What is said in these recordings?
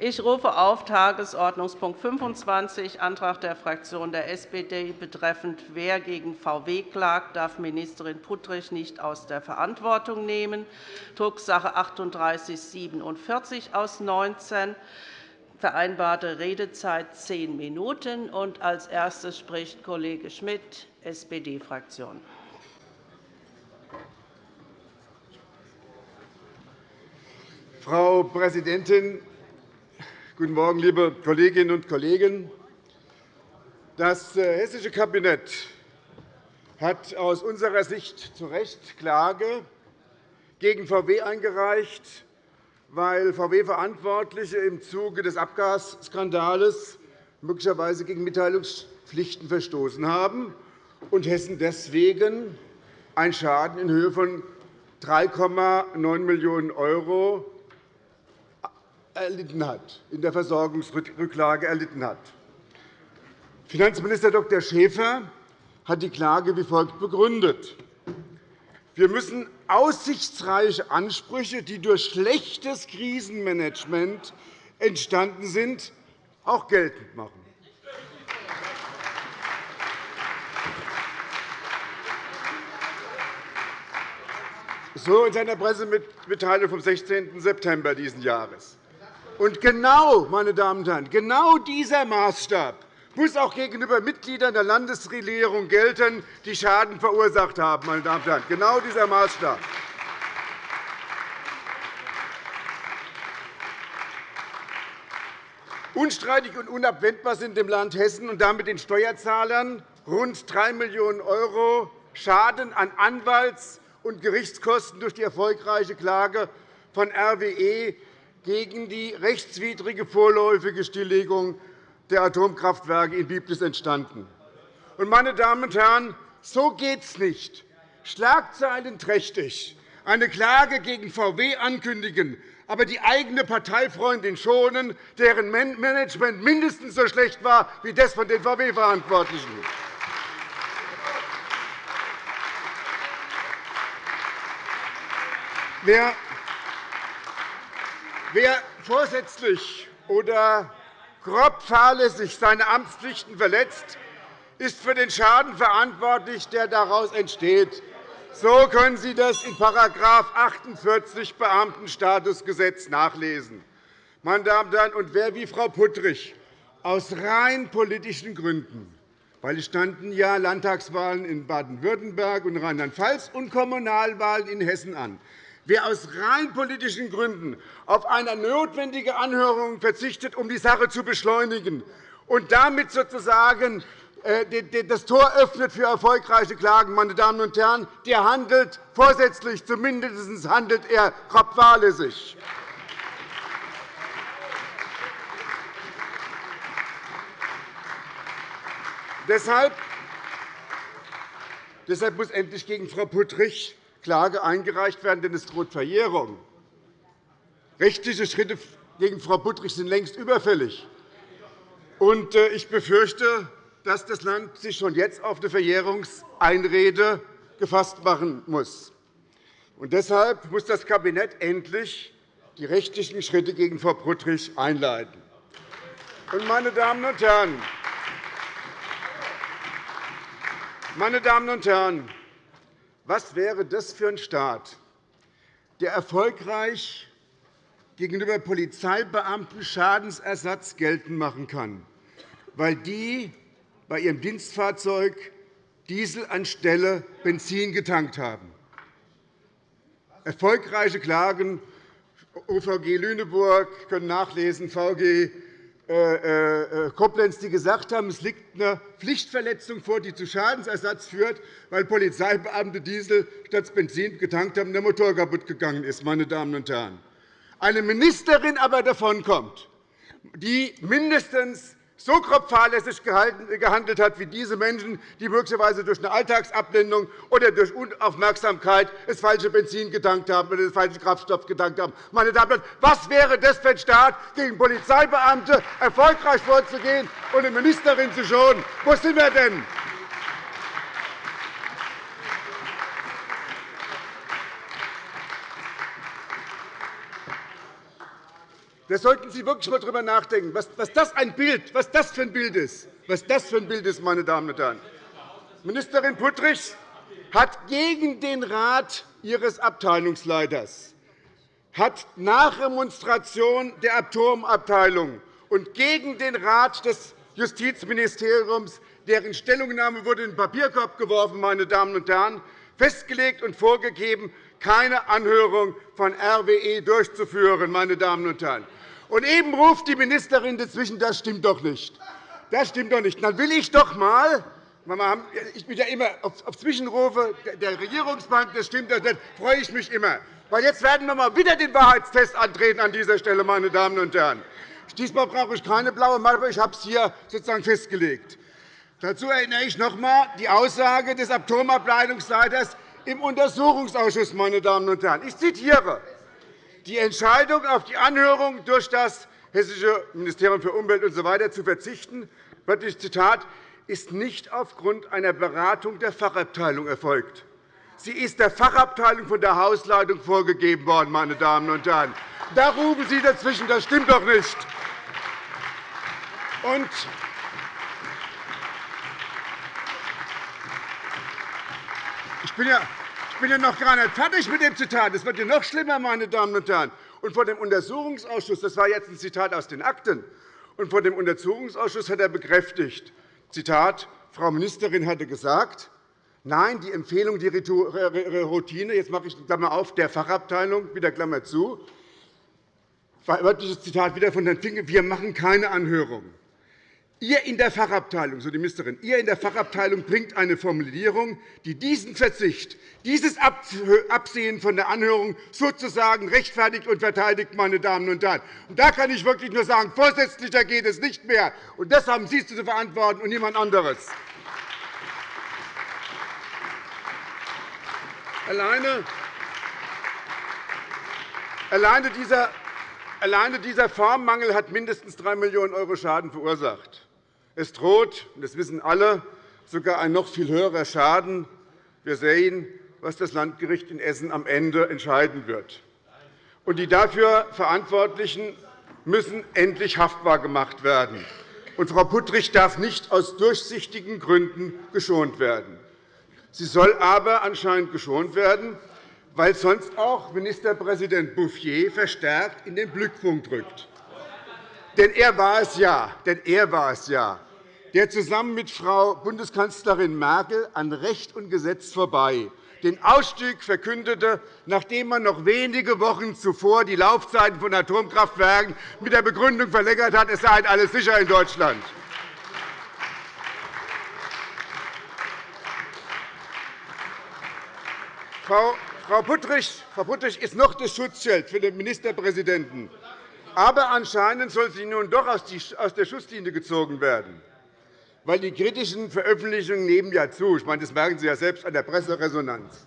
Ich rufe auf Tagesordnungspunkt 25, Antrag der Fraktion der SPD betreffend Wer gegen VW klagt, darf Ministerin Puttrich nicht aus der Verantwortung nehmen, Drucksache 3847 aus 19 vereinbarte Redezeit zehn Minuten. Als erstes spricht Kollege Schmidt, SPD-Fraktion. Frau Präsidentin, Guten Morgen, liebe Kolleginnen und Kollegen! Das äh, hessische Kabinett hat aus unserer Sicht zu Recht Klage gegen VW eingereicht, weil VW-Verantwortliche im Zuge des Abgasskandals möglicherweise gegen Mitteilungspflichten verstoßen haben und Hessen deswegen einen Schaden in Höhe von 3,9 Millionen € erlitten hat, in der Versorgungsrücklage erlitten hat. Finanzminister Dr. Schäfer hat die Klage wie folgt begründet. Wir müssen aussichtsreiche Ansprüche, die durch schlechtes Krisenmanagement entstanden sind, auch geltend machen. So in seiner Pressemitteilung vom 16. September dieses Jahres. Und genau, meine Damen und Herren, genau dieser Maßstab muss auch gegenüber Mitgliedern der Landesregierung gelten, die Schaden verursacht haben. Meine Damen und Herren. Genau dieser Maßstab. Unstreitig und unabwendbar sind dem Land Hessen und damit den Steuerzahlern rund 3 Millionen € Schaden an Anwalts- und Gerichtskosten durch die erfolgreiche Klage von RWE gegen die rechtswidrige vorläufige Stilllegung der Atomkraftwerke in Biblis entstanden. Meine Damen und Herren, so geht es nicht. Schlagzeilenträchtig eine Klage gegen VW ankündigen, aber die eigene Parteifreundin schonen, deren Management mindestens so schlecht war wie das von den VW-Verantwortlichen. Wer Wer vorsätzlich oder grob fahrlässig seine Amtspflichten verletzt, ist für den Schaden verantwortlich, der daraus entsteht. So können Sie das in § 48 Beamtenstatusgesetz nachlesen. Meine Damen und Herren, und wer wie Frau Puttrich aus rein politischen Gründen weil es standen ja Landtagswahlen in Baden-Württemberg und Rheinland-Pfalz und Kommunalwahlen in Hessen an. Wer aus rein politischen Gründen auf eine notwendige Anhörung verzichtet, um die Sache zu beschleunigen, und damit sozusagen äh, das Tor öffnet für erfolgreiche Klagen, meine Damen und Herren, der handelt vorsätzlich, zumindest handelt er grob fahrlässig. Deshalb muss endlich gegen Frau Puttrich Klage eingereicht werden, denn es droht Verjährung. Rechtliche Schritte gegen Frau Puttrich sind längst überfällig. Äh, ich befürchte, dass das Land sich schon jetzt auf eine Verjährungseinrede gefasst machen muss. deshalb muss das Kabinett endlich die rechtlichen Schritte gegen Frau Puttrich einleiten. Meine Damen und Herren, meine Damen und Herren, was wäre das für ein Staat, der erfolgreich gegenüber Polizeibeamten Schadensersatz geltend machen kann, weil die bei ihrem Dienstfahrzeug Diesel anstelle Benzin getankt haben? Erfolgreiche Klagen OVG Lüneburg können nachlesen, VG Koblenz, die gesagt haben, es liegt eine Pflichtverletzung vor, die zu Schadensersatz führt, weil Polizeibeamte Diesel statt Benzin getankt haben und der Motor kaputt gegangen ist. Meine Damen und Herren. Eine Ministerin aber davonkommt, die mindestens so grob fahrlässig gehandelt hat wie diese Menschen, die möglicherweise durch eine Alltagsablehnung oder durch Unaufmerksamkeit das falsche Benzin getankt haben oder den falschen Kraftstoff getankt haben. Meine Damen und Herren, was wäre das für ein Staat, gegen Polizeibeamte erfolgreich vorzugehen und eine Ministerin zu schonen? Wo sind wir denn? Da sollten Sie wirklich einmal darüber nachdenken, was das, ein Bild, was das für ein Bild ist. Was das für ein Bild ist, meine Damen und Herren. Ministerin Puttrich hat gegen den Rat ihres Abteilungsleiters, hat nach Remonstration der Atomabteilung und gegen den Rat des Justizministeriums, deren Stellungnahme wurde in den Papierkorb geworfen, meine Damen und Herren, festgelegt und vorgegeben, keine Anhörung von RWE durchzuführen. Meine Damen und Herren. Und eben ruft die Ministerin dazwischen, das stimmt doch nicht. Das stimmt doch nicht. Dann will ich doch einmal ich bin ja immer auf Zwischenrufe der Regierungsbank, das stimmt, das freue ich mich immer. Weil jetzt werden wir mal wieder den Wahrheitstest antreten an dieser Stelle, meine Damen und Herren. Diesmal brauche ich keine blaue Mappe, ich habe es hier sozusagen festgelegt. Dazu erinnere ich noch einmal die Aussage des Atomableitungsleiters im Untersuchungsausschuss. Meine Damen und Herren. Ich zitiere. Die Entscheidung auf die Anhörung durch das Hessische Ministerium für Umwelt usw. So zu verzichten, wörtlich Zitat, ist nicht aufgrund einer Beratung der Fachabteilung erfolgt. Sie ist der Fachabteilung von der Hausleitung vorgegeben worden. Meine Damen und Herren. Da rufen Sie dazwischen. Das stimmt doch nicht. Und ich bin ja bin ja noch gar nicht fertig mit dem Zitat. Es wird ja noch schlimmer, meine Damen und Herren. Und vor dem Untersuchungsausschuss, das war jetzt ein Zitat aus den Akten, und vor dem Untersuchungsausschuss hat er bekräftigt, Zitat, Frau Ministerin hatte gesagt, nein, die Empfehlung, die Routine, jetzt mache ich Klammer auf, der Fachabteilung, wieder Klammer zu, wörtliches Zitat wieder von Herrn Finke, wir machen keine Anhörung. Ihr in der Fachabteilung, so die Ministerin, ihr in der Fachabteilung bringt eine Formulierung, die diesen Verzicht, dieses Absehen von der Anhörung sozusagen rechtfertigt und verteidigt, meine Damen und Herren. Und da kann ich wirklich nur sagen, vorsätzlicher geht es nicht mehr. Und das haben Sie zu verantworten und niemand anderes. Alleine, alleine dieser Alleine dieser Formmangel hat mindestens 3 Millionen € Schaden verursacht. Es droht, das wissen alle, sogar ein noch viel höherer Schaden. Wir sehen, was das Landgericht in Essen am Ende entscheiden wird. Und die dafür Verantwortlichen müssen endlich haftbar gemacht werden. Und Frau Puttrich darf nicht aus durchsichtigen Gründen geschont werden. Sie soll aber anscheinend geschont werden, weil sonst auch Ministerpräsident Bouffier verstärkt in den Blickpunkt rückt. Denn er war es ja, denn er war es ja der zusammen mit Frau Bundeskanzlerin Merkel an Recht und Gesetz vorbei den Ausstieg verkündete, nachdem man noch wenige Wochen zuvor die Laufzeiten von Atomkraftwerken mit der Begründung verlängert hat, es sei alles sicher in Deutschland. Frau Puttrich ist noch das Schutzschild für den Ministerpräsidenten. Aber anscheinend soll sie nun doch aus der Schusslinie gezogen werden weil die kritischen Veröffentlichungen nehmen ja zu. Ich meine, das merken Sie ja selbst an der Presseresonanz.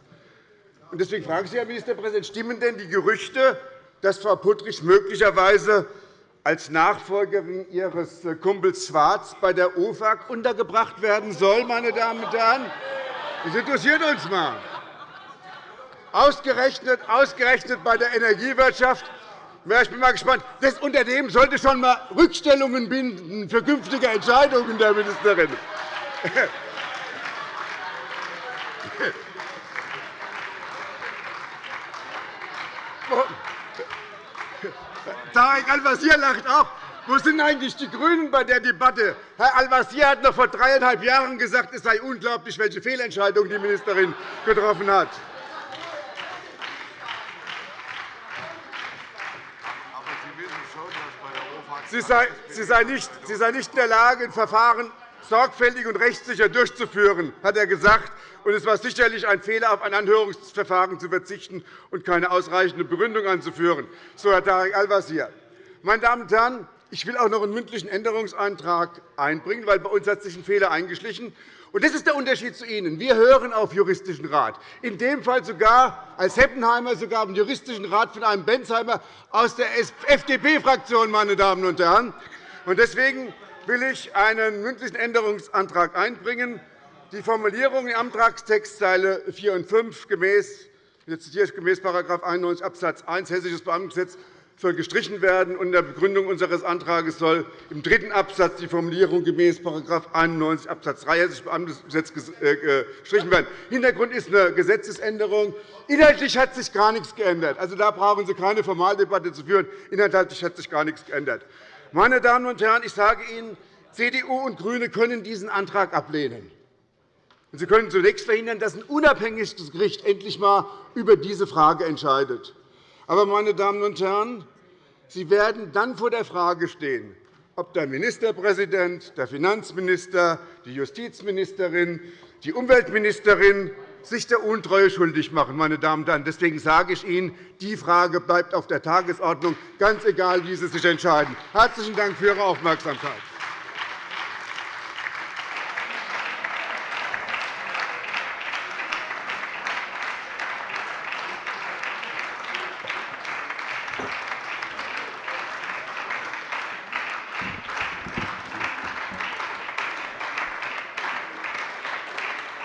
Deswegen frage Sie, Herr Ministerpräsident, stimmen denn die Gerüchte, dass Frau Puttrich möglicherweise als Nachfolgerin Ihres Kumpels Schwarz bei der OFAG untergebracht werden soll, meine Damen und Herren? Das interessiert uns mal. Ausgerechnet, ausgerechnet bei der Energiewirtschaft ich bin mal gespannt. Das Unternehmen sollte schon einmal Rückstellungen binden für künftige Entscheidungen der Ministerin. Tarek Al-Wazir lacht auch. Wo sind eigentlich die GRÜNEN bei der Debatte? Herr Al-Wazir hat noch vor dreieinhalb Jahren gesagt, es sei unglaublich, welche Fehlentscheidung die Ministerin getroffen hat. Sie sei, nicht, sie sei nicht in der Lage, ein Verfahren sorgfältig und rechtssicher durchzuführen, hat er gesagt. Und es war sicherlich ein Fehler, auf ein Anhörungsverfahren zu verzichten und keine ausreichende Begründung anzuführen, so Herr Tarek Al-Wazir. Meine Damen und Herren, ich will auch noch einen mündlichen Änderungsantrag einbringen, weil bei uns hat sich ein Fehler eingeschlichen und das ist der Unterschied zu Ihnen. Wir hören auf Juristischen Rat, in dem Fall sogar als Heppenheimer sogar im Juristischen Rat von einem Bensheimer aus der FDP-Fraktion. Meine Damen und Herren. Deswegen will ich einen mündlichen Änderungsantrag einbringen. Die Formulierung im Antragstext Zeile 4 und 5 gemäß, jetzt zitiere ich gemäß § 91 Abs. 1 Hessisches Beamtengesetz soll gestrichen werden. In der Begründung unseres Antrags soll im dritten Absatz die Formulierung gemäß § 91 Abs. 3 Hessisches Beamtengesetz äh, gestrichen werden. Hintergrund ist eine Gesetzesänderung. Inhaltlich hat sich gar nichts geändert. Also, da brauchen Sie keine Formaldebatte zu führen. Inhaltlich hat sich gar nichts geändert. Meine Damen und Herren, ich sage Ihnen, CDU und GRÜNE können diesen Antrag ablehnen. Sie können zunächst verhindern, dass ein unabhängiges Gericht endlich einmal über diese Frage entscheidet. Aber, meine Damen und Herren, Sie werden dann vor der Frage stehen, ob der Ministerpräsident, der Finanzminister, die Justizministerin, die Umweltministerin sich der Untreue schuldig machen. Meine Damen und Herren. Deswegen sage ich Ihnen, die Frage bleibt auf der Tagesordnung, ganz egal, wie Sie sich entscheiden. Herzlichen Dank für Ihre Aufmerksamkeit.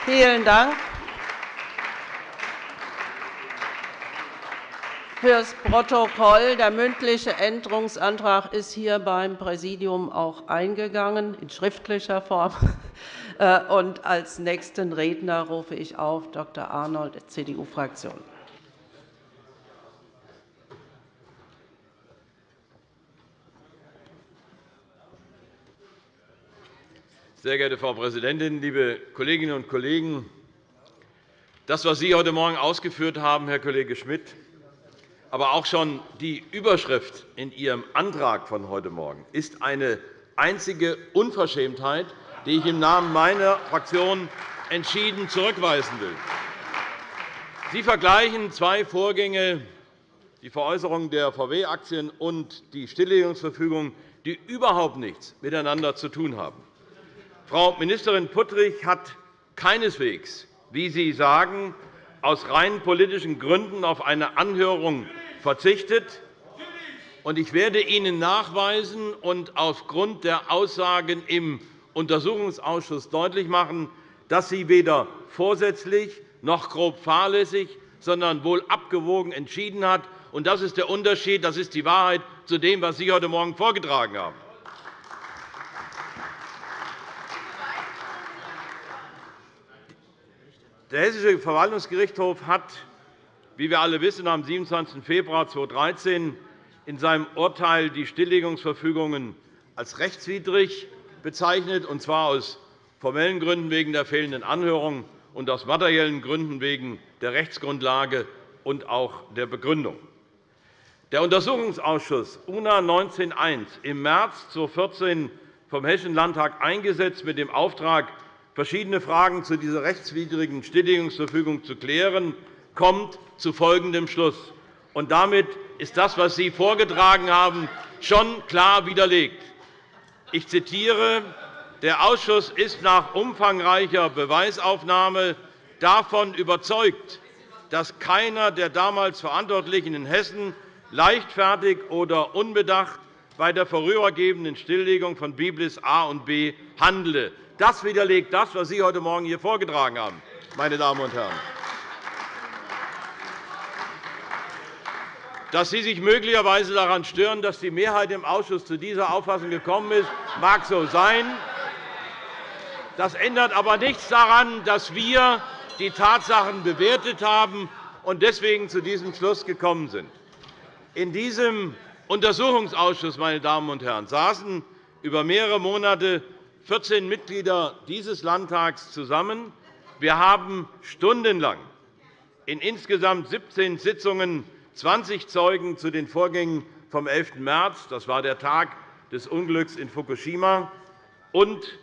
Vielen Dank. Für das Protokoll. Der mündliche Änderungsantrag ist hier beim Präsidium auch eingegangen, in schriftlicher Form. Äh, und als nächsten Redner rufe ich auf Dr. Arnold, CDU-Fraktion. Sehr geehrte Frau Präsidentin, liebe Kolleginnen und Kollegen! Das, was Sie heute Morgen ausgeführt haben, Herr Kollege Schmidt, aber auch schon die Überschrift in Ihrem Antrag von heute Morgen ist eine einzige Unverschämtheit, die ich im Namen meiner Fraktion entschieden zurückweisen will. Sie vergleichen zwei Vorgänge, die Veräußerung der VW-Aktien und die Stilllegungsverfügung, die überhaupt nichts miteinander zu tun haben. Frau Ministerin Puttrich hat keineswegs, wie Sie sagen, aus rein politischen Gründen auf eine Anhörung verzichtet. Ich werde Ihnen nachweisen und aufgrund der Aussagen im Untersuchungsausschuss deutlich machen, dass sie weder vorsätzlich noch grob fahrlässig, sondern wohl abgewogen entschieden hat. Das ist der Unterschied, das ist die Wahrheit zu dem, was Sie heute Morgen vorgetragen haben. Der Hessische Verwaltungsgerichtshof hat, wie wir alle wissen, am 27. Februar 2013 in seinem Urteil die Stilllegungsverfügungen als rechtswidrig bezeichnet, und zwar aus formellen Gründen wegen der fehlenden Anhörung und aus materiellen Gründen wegen der Rechtsgrundlage und auch der Begründung. Der Untersuchungsausschuss UNA 19.1 im März 2014 vom Hessischen Landtag eingesetzt mit dem Auftrag, verschiedene Fragen zu dieser rechtswidrigen Stilllegungsverfügung zu klären, kommt zu folgendem Schluss. Und damit ist das, was Sie vorgetragen haben, schon klar widerlegt. Ich zitiere, der Ausschuss ist nach umfangreicher Beweisaufnahme davon überzeugt, dass keiner der damals Verantwortlichen in Hessen leichtfertig oder unbedacht bei der vorübergehenden Stilllegung von Biblis A und B handle. Das widerlegt das, was Sie heute Morgen hier vorgetragen haben, meine Damen und Herren. Dass Sie sich möglicherweise daran stören, dass die Mehrheit im Ausschuss zu dieser Auffassung gekommen ist, mag so sein. Das ändert aber nichts daran, dass wir die Tatsachen bewertet haben und deswegen zu diesem Schluss gekommen sind. In diesem Untersuchungsausschuss meine Damen und Herren, saßen über mehrere Monate 14 Mitglieder dieses Landtags zusammen. Wir haben stundenlang in insgesamt 17 Sitzungen 20 Zeugen zu den Vorgängen vom 11. März, das war der Tag des Unglücks in Fukushima, und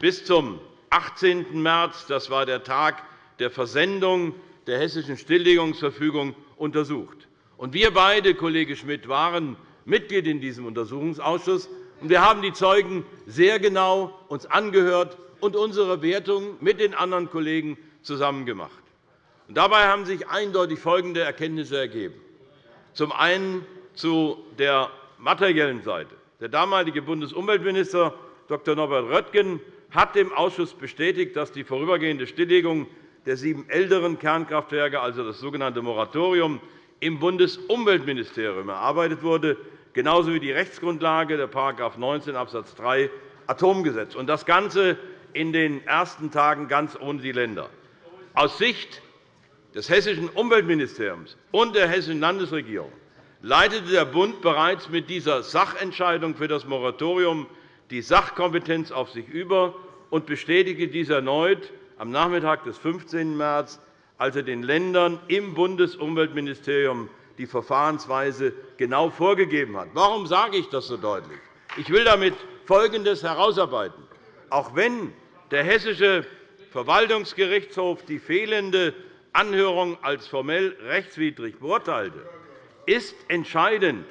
bis zum 18. März, das war der Tag der Versendung der hessischen Stilllegungsverfügung, untersucht. Wir beide, Kollege Schmidt, waren Mitglied in diesem Untersuchungsausschuss. Wir haben die Zeugen sehr genau uns angehört und unsere Wertung mit den anderen Kollegen zusammen gemacht. Dabei haben sich eindeutig folgende Erkenntnisse ergeben. Zum einen zu der materiellen Seite. Der damalige Bundesumweltminister Dr. Norbert Röttgen hat dem Ausschuss bestätigt, dass die vorübergehende Stilllegung der sieben älteren Kernkraftwerke, also das sogenannte Moratorium, im Bundesumweltministerium erarbeitet wurde, genauso wie die Rechtsgrundlage der § 19 Abs. 3 Atomgesetz. Und das Ganze in den ersten Tagen ganz ohne die Länder. Aus Sicht des Hessischen Umweltministeriums und der Hessischen Landesregierung leitete der Bund bereits mit dieser Sachentscheidung für das Moratorium die Sachkompetenz auf sich über und bestätigte dies erneut am Nachmittag des 15. März, als er den Ländern im Bundesumweltministerium die Verfahrensweise genau vorgegeben hat. Warum sage ich das so deutlich? Ich will damit Folgendes herausarbeiten. Auch wenn der Hessische Verwaltungsgerichtshof die fehlende Anhörung als formell rechtswidrig beurteilte, ist entscheidend,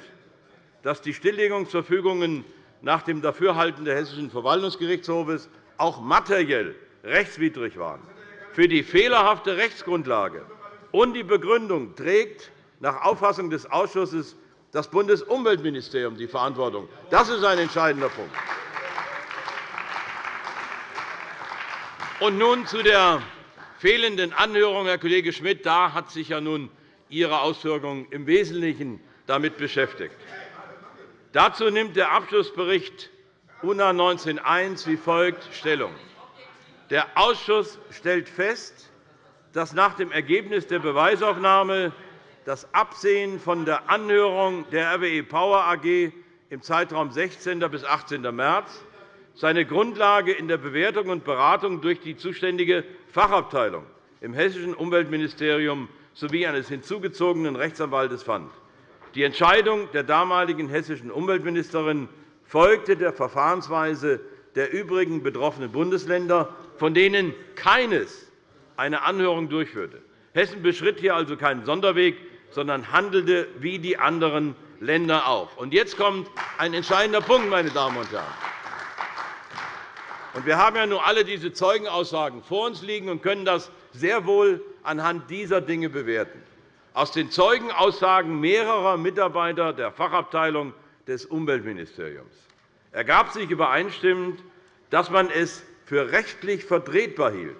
dass die Stilllegungsverfügungen nach dem Dafürhalten des Hessischen Verwaltungsgerichtshofes auch materiell rechtswidrig waren. Für die fehlerhafte Rechtsgrundlage und die Begründung trägt nach Auffassung des Ausschusses das Bundesumweltministerium die Verantwortung. Das ist ein entscheidender Punkt. Und nun zu der fehlenden Anhörung, Herr Kollege Schmidt. Da hat sich ja nun Ihre Ausführungen im Wesentlichen damit beschäftigt. Dazu nimmt der Abschlussbericht UNA 19.1 wie folgt Stellung. Der Ausschuss stellt fest, dass nach dem Ergebnis der Beweisaufnahme das Absehen von der Anhörung der RWE Power AG im Zeitraum 16. bis 18. März seine Grundlage in der Bewertung und Beratung durch die zuständige Fachabteilung im Hessischen Umweltministerium sowie eines hinzugezogenen Rechtsanwaltes fand. Die Entscheidung der damaligen hessischen Umweltministerin folgte der Verfahrensweise der übrigen betroffenen Bundesländer, von denen keines eine Anhörung durchführte. Hessen beschritt hier also keinen Sonderweg, sondern handelte wie die anderen Länder auch. jetzt kommt ein entscheidender Punkt, meine Damen und Herren. Wir haben ja nun alle diese Zeugenaussagen vor uns liegen und können das sehr wohl anhand dieser Dinge bewerten. Aus den Zeugenaussagen mehrerer Mitarbeiter der Fachabteilung des Umweltministeriums ergab sich übereinstimmend, dass man es für rechtlich vertretbar hielt,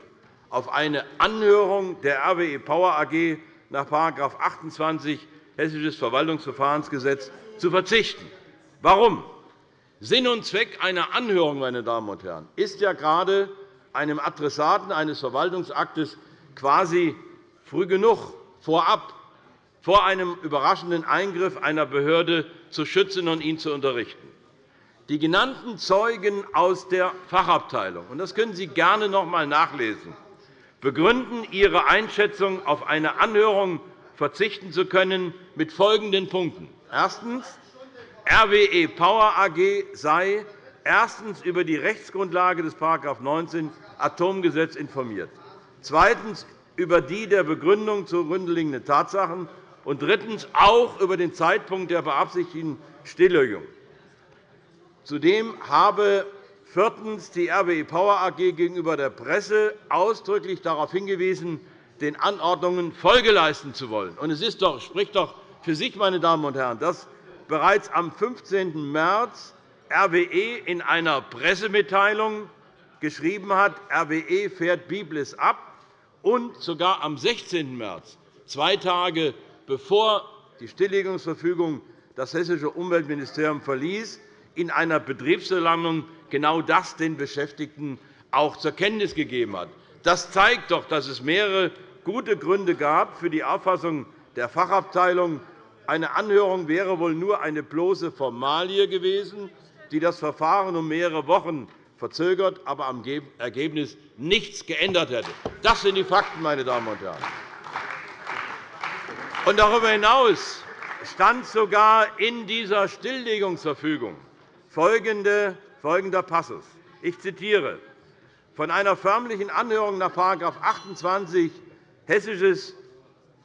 auf eine Anhörung der RWE Power AG nach § 28 Hessisches Verwaltungsverfahrensgesetz zu verzichten. Warum? Sinn und Zweck einer Anhörung meine Damen und Herren, ist ja gerade, einem Adressaten eines Verwaltungsaktes quasi früh genug vorab vor einem überraschenden Eingriff einer Behörde zu schützen und ihn zu unterrichten. Die genannten Zeugen aus der Fachabteilung, und das können Sie gerne noch einmal nachlesen, begründen ihre Einschätzung, auf eine Anhörung verzichten zu können, mit folgenden Punkten. Erstens. RWE Power AG sei erstens über die Rechtsgrundlage des § 19 Atomgesetz informiert, zweitens über die der Begründung zugrunde Tatsachen und drittens auch über den Zeitpunkt der beabsichtigten Stilllegung. Zudem habe viertens die RWE Power AG gegenüber der Presse ausdrücklich darauf hingewiesen, den Anordnungen Folge leisten zu wollen. Es ist doch, spricht doch für sich, meine Damen und Herren, dass bereits am 15. März RWE in einer Pressemitteilung geschrieben hat, RWE fährt Biblis ab, und sogar am 16. März, zwei Tage bevor die Stilllegungsverfügung das Hessische Umweltministerium verließ, in einer Betriebsversammlung genau das den Beschäftigten auch zur Kenntnis gegeben hat. Das zeigt doch, dass es mehrere gute Gründe gab für die Auffassung der Fachabteilung, eine Anhörung wäre wohl nur eine bloße Formalie gewesen, die das Verfahren um mehrere Wochen verzögert, aber am Ergebnis nichts geändert hätte. Das sind die Fakten, meine Damen und Herren. Und darüber hinaus stand sogar in dieser Stilllegungsverfügung folgender Passus. Ich zitiere von einer förmlichen Anhörung nach § 28 Hessisches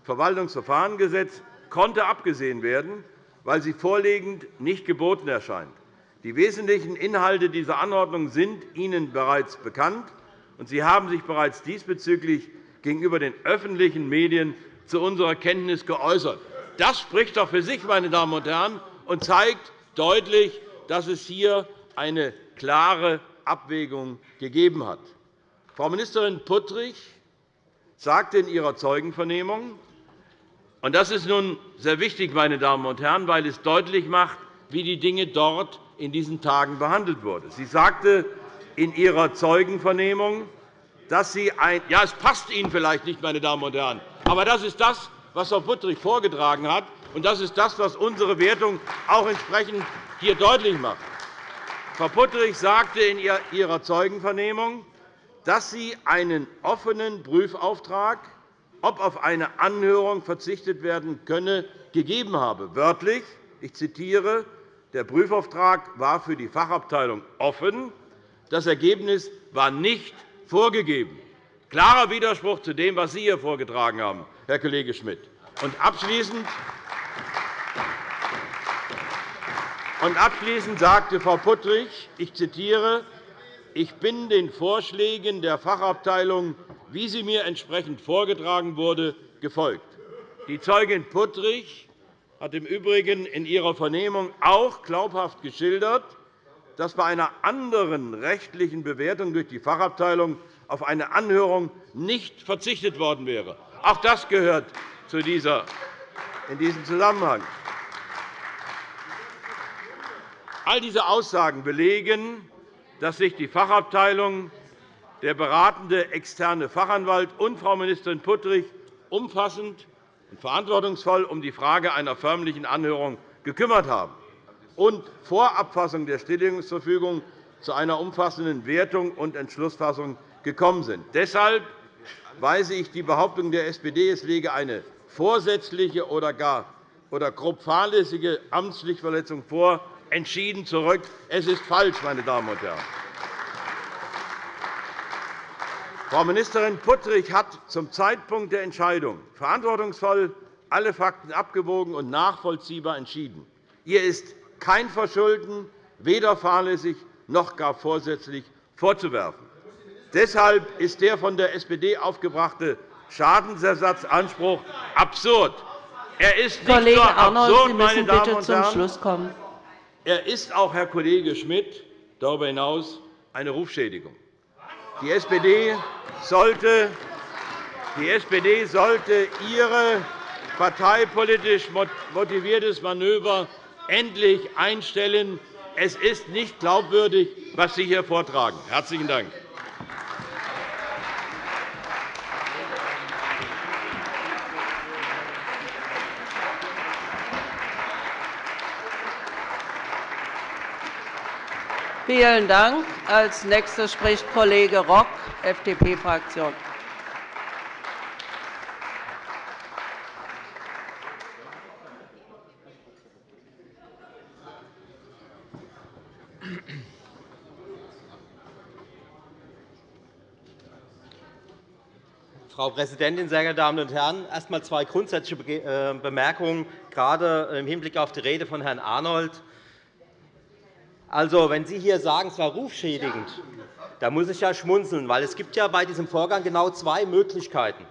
Verwaltungsverfahrensgesetz konnte abgesehen werden, weil sie vorliegend nicht geboten erscheint. Die wesentlichen Inhalte dieser Anordnung sind Ihnen bereits bekannt, und Sie haben sich bereits diesbezüglich gegenüber den öffentlichen Medien zu unserer Kenntnis geäußert. Das spricht doch für sich, meine Damen und Herren, und zeigt deutlich, dass es hier eine klare Abwägung gegeben hat. Frau Ministerin Puttrich sagte in ihrer Zeugenvernehmung, Das ist nun sehr wichtig, meine Damen und Herren, weil es deutlich macht, wie die Dinge dort in diesen Tagen behandelt wurden. Sie sagte in ihrer Zeugenvernehmung, dass sie ein ja, es passt Ihnen vielleicht nicht, meine Damen und Herren, aber das ist das, was Frau Puttrich vorgetragen hat, und das ist das, was unsere Wertung auch entsprechend hier deutlich macht. Frau Puttrich sagte in ihrer Zeugenvernehmung, dass sie einen offenen Prüfauftrag, ob auf eine Anhörung verzichtet werden könne, gegeben habe. Wörtlich, ich zitiere, der Prüfauftrag war für die Fachabteilung offen. Das Ergebnis war nicht vorgegeben. Klarer Widerspruch zu dem, was Sie hier vorgetragen haben, Herr Kollege Schmidt. Und abschließend und abschließend sagte Frau Puttrich, ich zitiere, ich bin den Vorschlägen der Fachabteilung, wie sie mir entsprechend vorgetragen wurde, gefolgt. Die Zeugin Puttrich hat im Übrigen in ihrer Vernehmung auch glaubhaft geschildert, dass bei einer anderen rechtlichen Bewertung durch die Fachabteilung auf eine Anhörung nicht verzichtet worden wäre. Auch das gehört in diesem Zusammenhang. All diese Aussagen belegen, dass sich die Fachabteilung, der beratende externe Fachanwalt und Frau Ministerin Puttrich umfassend und verantwortungsvoll um die Frage einer förmlichen Anhörung gekümmert haben und vor Abfassung der Stilllegungsverfügung zu einer umfassenden Wertung und Entschlussfassung gekommen sind. Deshalb weise ich die Behauptung der SPD, es lege eine vorsätzliche oder gar oder grob fahrlässige Amtspflichtverletzung vor, entschieden zurück. Es ist falsch, meine Damen und Herren. Frau Ministerin Puttrich hat zum Zeitpunkt der Entscheidung verantwortungsvoll alle Fakten abgewogen und nachvollziehbar entschieden. Ihr ist kein Verschulden, weder fahrlässig noch gar vorsätzlich vorzuwerfen. Deshalb ist der von der SPD aufgebrachte Schadensersatzanspruch absurd. Er ist nicht Kollege nur Arnold, absurd, Sie meine müssen Damen bitte und zum Schluss kommen. Er ist auch, Herr Kollege Schmidt, darüber hinaus eine Rufschädigung. Die SPD sollte, die SPD sollte ihre parteipolitisch motiviertes Manöver endlich einstellen. Es ist nicht glaubwürdig, was Sie hier vortragen. – Herzlichen Dank. Vielen Dank. Als Nächster spricht Kollege Rock, FDP-Fraktion. Frau Präsidentin, sehr geehrte Damen und Herren! Erst einmal zwei grundsätzliche äh, Bemerkungen, gerade im Hinblick auf die Rede von Herrn Arnold. Also, wenn Sie hier sagen, es war rufschädigend, da muss ich ja schmunzeln, weil es gibt ja bei diesem Vorgang genau zwei Möglichkeiten.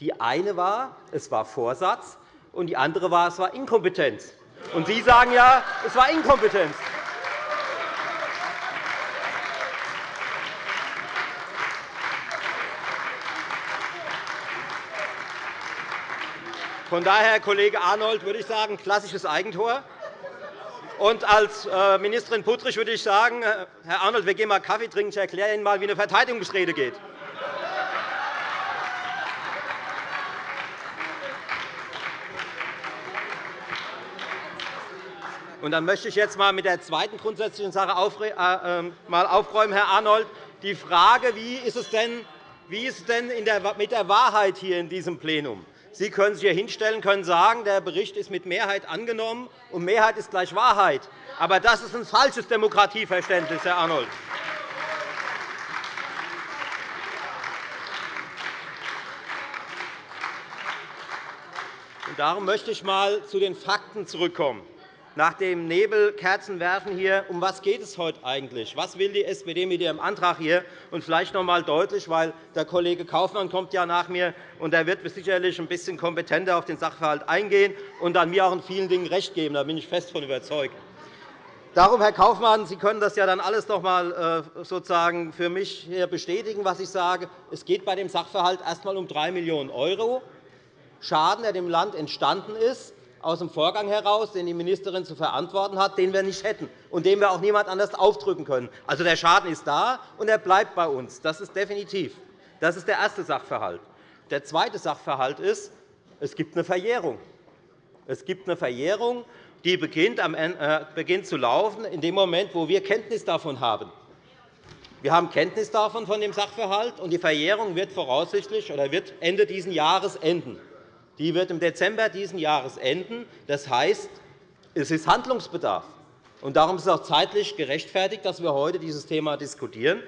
Die eine war, es war Vorsatz, und die andere war, es war Inkompetenz. Und Sie sagen ja, es war Inkompetenz. Von daher, Kollege Arnold, würde ich sagen, klassisches Eigentor. Und als äh, Ministerin Puttrich würde ich sagen, äh, Herr Arnold, wir gehen mal Kaffee trinken. Ich erkläre Ihnen einmal, wie eine Verteidigungsrede geht. Und dann möchte ich jetzt einmal mit der zweiten grundsätzlichen Sache äh, ähm, aufräumen, Herr Arnold. Die Frage, wie ist es denn, wie ist es denn mit der Wahrheit hier in diesem Plenum? Sie können sich hier hinstellen können sagen, der Bericht ist mit Mehrheit angenommen, und Mehrheit ist gleich Wahrheit. Aber das ist ein falsches Demokratieverständnis, Herr Arnold. Darum möchte ich einmal zu den Fakten zurückkommen nach dem Nebelkerzenwerfen hier, um was geht es heute eigentlich? Was will die SPD mit ihrem Antrag hier? Und vielleicht noch einmal deutlich, weil der Kollege Kaufmann kommt ja nach mir und er wird sicherlich ein bisschen kompetenter auf den Sachverhalt eingehen und dann mir auch in vielen Dingen recht geben. Da bin ich fest von überzeugt. Darum, Herr Kaufmann, Sie können das ja dann alles noch einmal äh, sozusagen für mich hier bestätigen, was ich sage. Es geht bei dem Sachverhalt erst einmal um 3 Millionen €. Schaden, der dem Land entstanden ist, aus dem Vorgang heraus, den die Ministerin zu verantworten hat, den wir nicht hätten und den wir auch niemand anders aufdrücken können. Also, der Schaden ist da, und er bleibt bei uns. Das ist definitiv. Das ist der erste Sachverhalt. Der zweite Sachverhalt ist, es gibt eine Verjährung. Es gibt eine Verjährung, die beginnt, äh, beginnt zu laufen in dem Moment, wo wir Kenntnis davon haben. Wir haben Kenntnis davon von dem Sachverhalt, und die Verjährung wird voraussichtlich oder wird Ende dieses Jahres enden. Die wird im Dezember dieses Jahres enden. Das heißt, es ist Handlungsbedarf. Darum ist es auch zeitlich gerechtfertigt, dass wir heute dieses Thema diskutieren.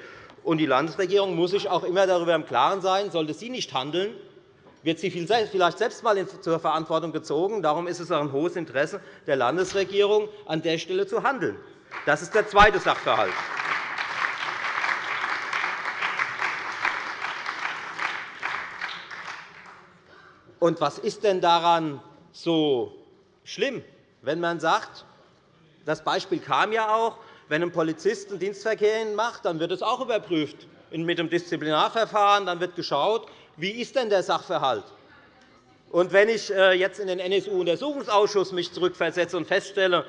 Die Landesregierung muss sich auch immer darüber im Klaren sein, sollte sie nicht handeln, wird sie vielleicht selbst einmal zur Verantwortung gezogen. Darum ist es auch ein hohes Interesse der Landesregierung, an der Stelle zu handeln. Das ist der zweite Sachverhalt. Und was ist denn daran so schlimm, wenn man sagt, das Beispiel kam ja auch, wenn ein Polizist einen Dienstverkehr macht, dann wird es auch überprüft mit dem Disziplinarverfahren. Dann wird geschaut, wie ist denn der Sachverhalt. Und wenn ich äh, jetzt in den NSU-Untersuchungsausschuss mich zurückversetze und feststelle,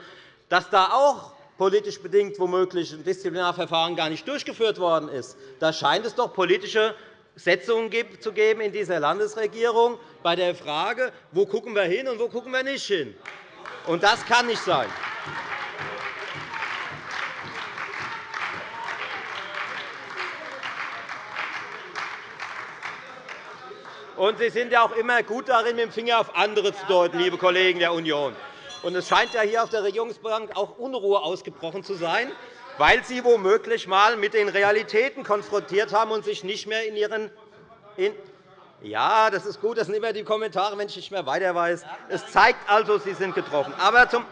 dass da auch politisch bedingt womöglich ein Disziplinarverfahren gar nicht durchgeführt worden ist, da scheint es doch politische Setzungen zu geben in dieser Landesregierung bei der Frage, wo gucken wir hin und wo gucken wir nicht hin. Und das kann nicht sein. Und Sie sind ja auch immer gut darin, mit dem Finger auf andere zu deuten, liebe Kollegen der Union. Und es scheint ja hier auf der Regierungsbank auch Unruhe ausgebrochen zu sein weil Sie womöglich einmal mit den Realitäten konfrontiert haben und sich nicht mehr in Ihren ja, das ist gut. Das sind immer die Kommentare, wenn ich nicht mehr weiter weiß. Es zeigt also, Sie sind getroffen. Aber zum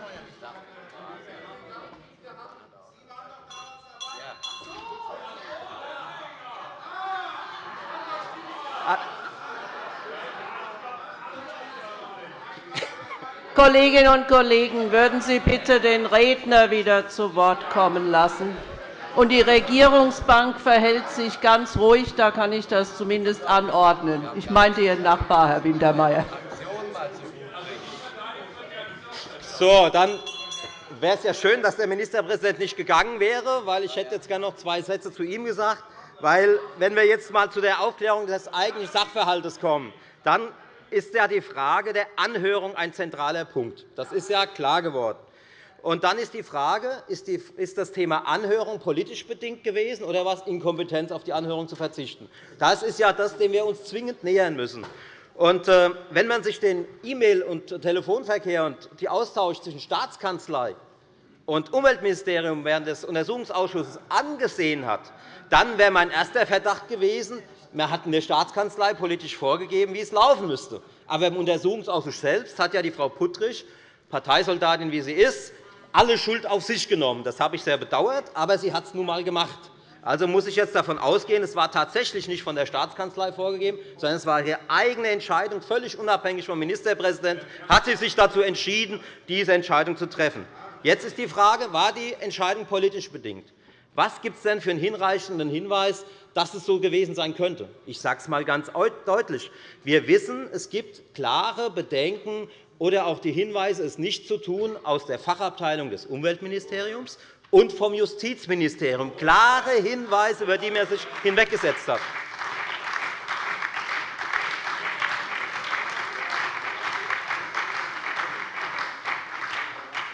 Kolleginnen und Kollegen, würden Sie bitte den Redner wieder zu Wort kommen lassen? Und die Regierungsbank verhält sich ganz ruhig. Da kann ich das zumindest anordnen. Ich meinte Ihren Nachbar, Herr Wintermeyer. So, dann wäre es ja schön, dass der Ministerpräsident nicht gegangen wäre, weil ich hätte jetzt gerne noch zwei Sätze zu ihm gesagt. Weil, wenn wir jetzt einmal zu der Aufklärung des eigentlichen Sachverhalts kommen, dann ist ja die Frage der Anhörung ein zentraler Punkt. Das ist ja klar geworden. Und dann ist die Frage, ist das Thema Anhörung politisch bedingt gewesen oder war es Inkompetenz, auf die Anhörung zu verzichten? Das ist ja das, dem wir uns zwingend nähern müssen. Und, äh, wenn man sich den E-Mail- und Telefonverkehr und die Austausch zwischen Staatskanzlei und Umweltministerium während des Untersuchungsausschusses angesehen hat, dann wäre mein erster Verdacht gewesen, man hat in der Staatskanzlei politisch vorgegeben, wie es laufen müsste. Aber im Untersuchungsausschuss selbst hat ja die Frau Puttrich, Parteisoldatin wie sie ist, alle Schuld auf sich genommen. Das habe ich sehr bedauert, aber sie hat es nun einmal gemacht. Also muss ich jetzt davon ausgehen, es war tatsächlich nicht von der Staatskanzlei vorgegeben, sondern es war ihre eigene Entscheidung, völlig unabhängig vom Ministerpräsidenten, hat sie sich dazu entschieden, diese Entscheidung zu treffen. Jetzt ist die Frage, war die Entscheidung politisch bedingt? Was gibt es denn für einen hinreichenden Hinweis, dass es so gewesen sein könnte? Ich sage es einmal ganz deutlich. Wir wissen, es gibt klare Bedenken oder auch die Hinweise, es nicht zu tun, aus der Fachabteilung des Umweltministeriums und vom Justizministerium. Klare Hinweise, über die man sich hinweggesetzt hat.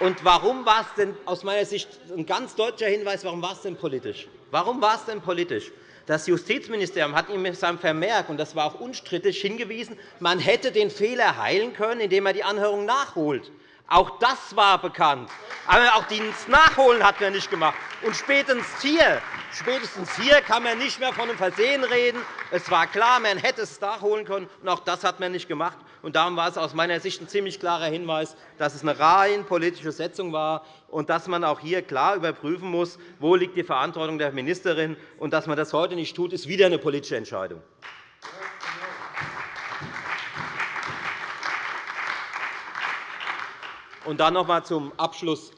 Und warum war es denn aus meiner Sicht ein ganz deutlicher Hinweis, warum war es denn politisch? Warum war es denn politisch? Das Justizministerium hat ihm mit seinem Vermerk, und das war auch unstrittig, hingewiesen, man hätte den Fehler heilen können, indem er die Anhörung nachholt. Auch das war bekannt. Aber auch das Nachholen hat man nicht gemacht. Und spätestens hier, spätestens hier kann man nicht mehr von einem Versehen reden. Es war klar, man hätte es nachholen können, und auch das hat man nicht gemacht. Darum war es aus meiner Sicht ein ziemlich klarer Hinweis, dass es eine rein politische Setzung war und dass man auch hier klar überprüfen muss, wo liegt die Verantwortung der Ministerin. Und dass man das heute nicht tut, ist wieder eine politische Entscheidung. Und dann noch einmal zum Abschluss.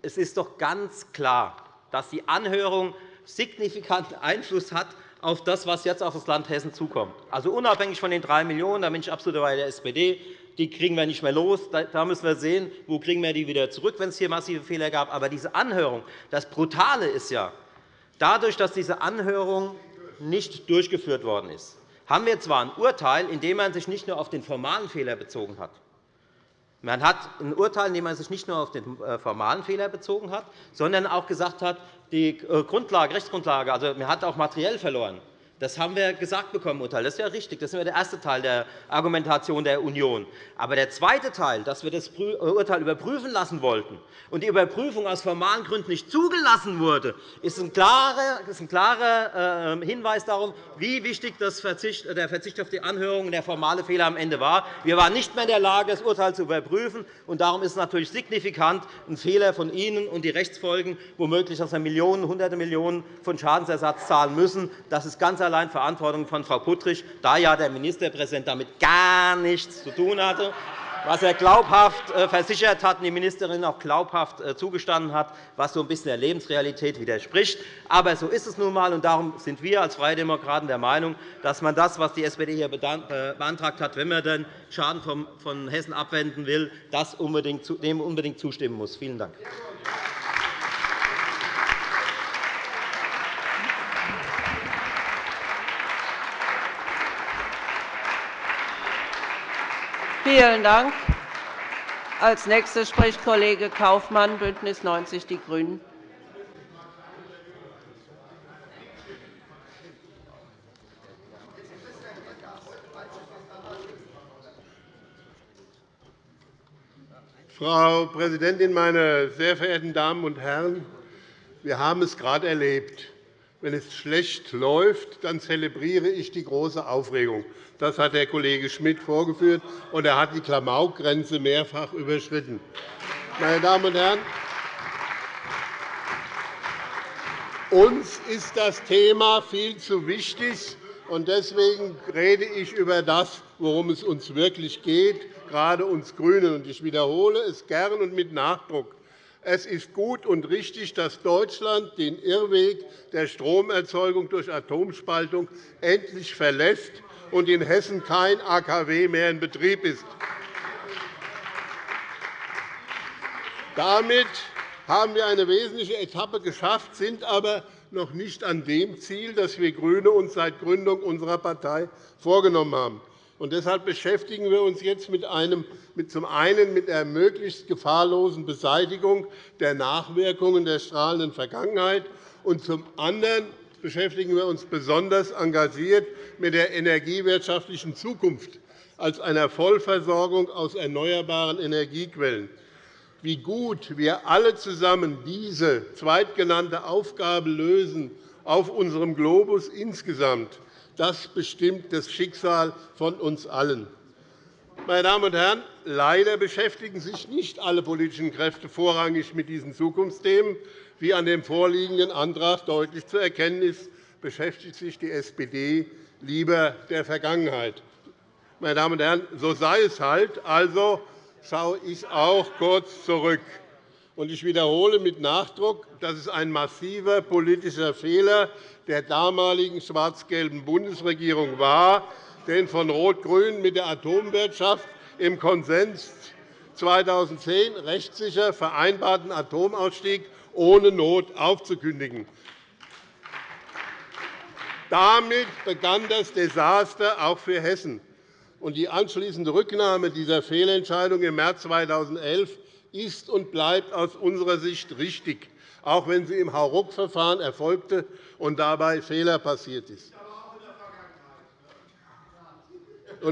Es ist doch ganz klar, dass die Anhörung signifikanten Einfluss hat auf das, was jetzt auf das Land Hessen zukommt. Also unabhängig von den 3 Millionen €, da bin ich absolut bei der SPD, die kriegen wir nicht mehr los. Da müssen wir sehen, wo kriegen wir die wieder zurück, wenn es hier massive Fehler gab. Aber diese Anhörung, das Brutale ist ja, dadurch, dass diese Anhörung nicht durchgeführt worden ist, haben wir zwar ein Urteil, in dem man sich nicht nur auf den formalen Fehler bezogen hat, man hat ein Urteil, in dem man sich nicht nur auf den äh, formalen Fehler bezogen hat, sondern auch gesagt hat, die äh, Grundlage, Rechtsgrundlage, also man hat auch materiell verloren. Das haben wir gesagt bekommen, Urteil. Das ist ja richtig. Das ist der erste Teil der Argumentation der Union. Aber der zweite Teil, dass wir das äh, Urteil überprüfen lassen wollten und die Überprüfung aus formalen Gründen nicht zugelassen wurde, ist ein klarer, äh, Hinweis darauf, wie wichtig der Verzicht auf die Anhörung und der formale Fehler am Ende war. Wir waren nicht mehr in der Lage, das Urteil zu überprüfen. und Darum ist es natürlich signifikant ein Fehler von Ihnen und die Rechtsfolgen, womöglich, dass wir Millionen, Hunderte Millionen von Schadensersatz zahlen müssen. Das ist ganz allein Verantwortung von Frau Puttrich, da ja der Ministerpräsident damit gar nichts zu tun hatte was er glaubhaft äh, versichert hat und die Ministerin auch glaubhaft äh, zugestanden hat, was so ein bisschen der Lebensrealität widerspricht. Aber so ist es nun einmal, und darum sind wir als Freie Demokraten der Meinung, dass man das, was die SPD hier äh, beantragt hat, wenn man den Schaden von Hessen abwenden will, dem unbedingt zustimmen muss. Vielen Dank. Vielen Dank. Als nächster spricht Kollege Kaufmann, BÜNDNIS 90 die GRÜNEN. Frau Präsidentin, meine sehr verehrten Damen und Herren! Wir haben es gerade erlebt. Wenn es schlecht läuft, dann zelebriere ich die große Aufregung. Das hat der Kollege Schmidt vorgeführt, und er hat die Klamaukgrenze mehrfach überschritten. Meine Damen und Herren, uns ist das Thema viel zu wichtig, und deswegen rede ich über das, worum es uns wirklich geht, gerade uns GRÜNEN. Ich wiederhole es gern und mit Nachdruck. Es ist gut und richtig, dass Deutschland den Irrweg der Stromerzeugung durch Atomspaltung endlich verlässt und in Hessen kein AKW mehr in Betrieb ist. Damit haben wir eine wesentliche Etappe geschafft, sind aber noch nicht an dem Ziel, das wir GRÜNE uns seit Gründung unserer Partei vorgenommen haben. Und deshalb beschäftigen wir uns jetzt mit einem, mit zum einen mit der möglichst gefahrlosen Beseitigung der Nachwirkungen der strahlenden Vergangenheit und zum anderen beschäftigen wir uns besonders engagiert mit der energiewirtschaftlichen Zukunft als einer Vollversorgung aus erneuerbaren Energiequellen. Wie gut wir alle zusammen diese zweitgenannte Aufgabe lösen auf unserem Globus insgesamt, das bestimmt das Schicksal von uns allen. Meine Damen und Herren, leider beschäftigen sich nicht alle politischen Kräfte vorrangig mit diesen Zukunftsthemen, wie an dem vorliegenden Antrag deutlich zu erkennen ist, beschäftigt sich die SPD lieber der Vergangenheit. Meine Damen und Herren, so sei es halt. Also schaue ich auch kurz zurück. Ich wiederhole mit Nachdruck, dass es ein massiver politischer Fehler der damaligen schwarz-gelben Bundesregierung war, den von Rot-Grün mit der Atomwirtschaft im Konsens 2010 rechtssicher vereinbarten Atomausstieg ohne Not aufzukündigen. Damit begann das Desaster auch für Hessen. Die anschließende Rücknahme dieser Fehlentscheidung im März 2011 ist und bleibt aus unserer Sicht richtig, auch wenn sie im Hauruck-Verfahren erfolgte und dabei Fehler passiert ist.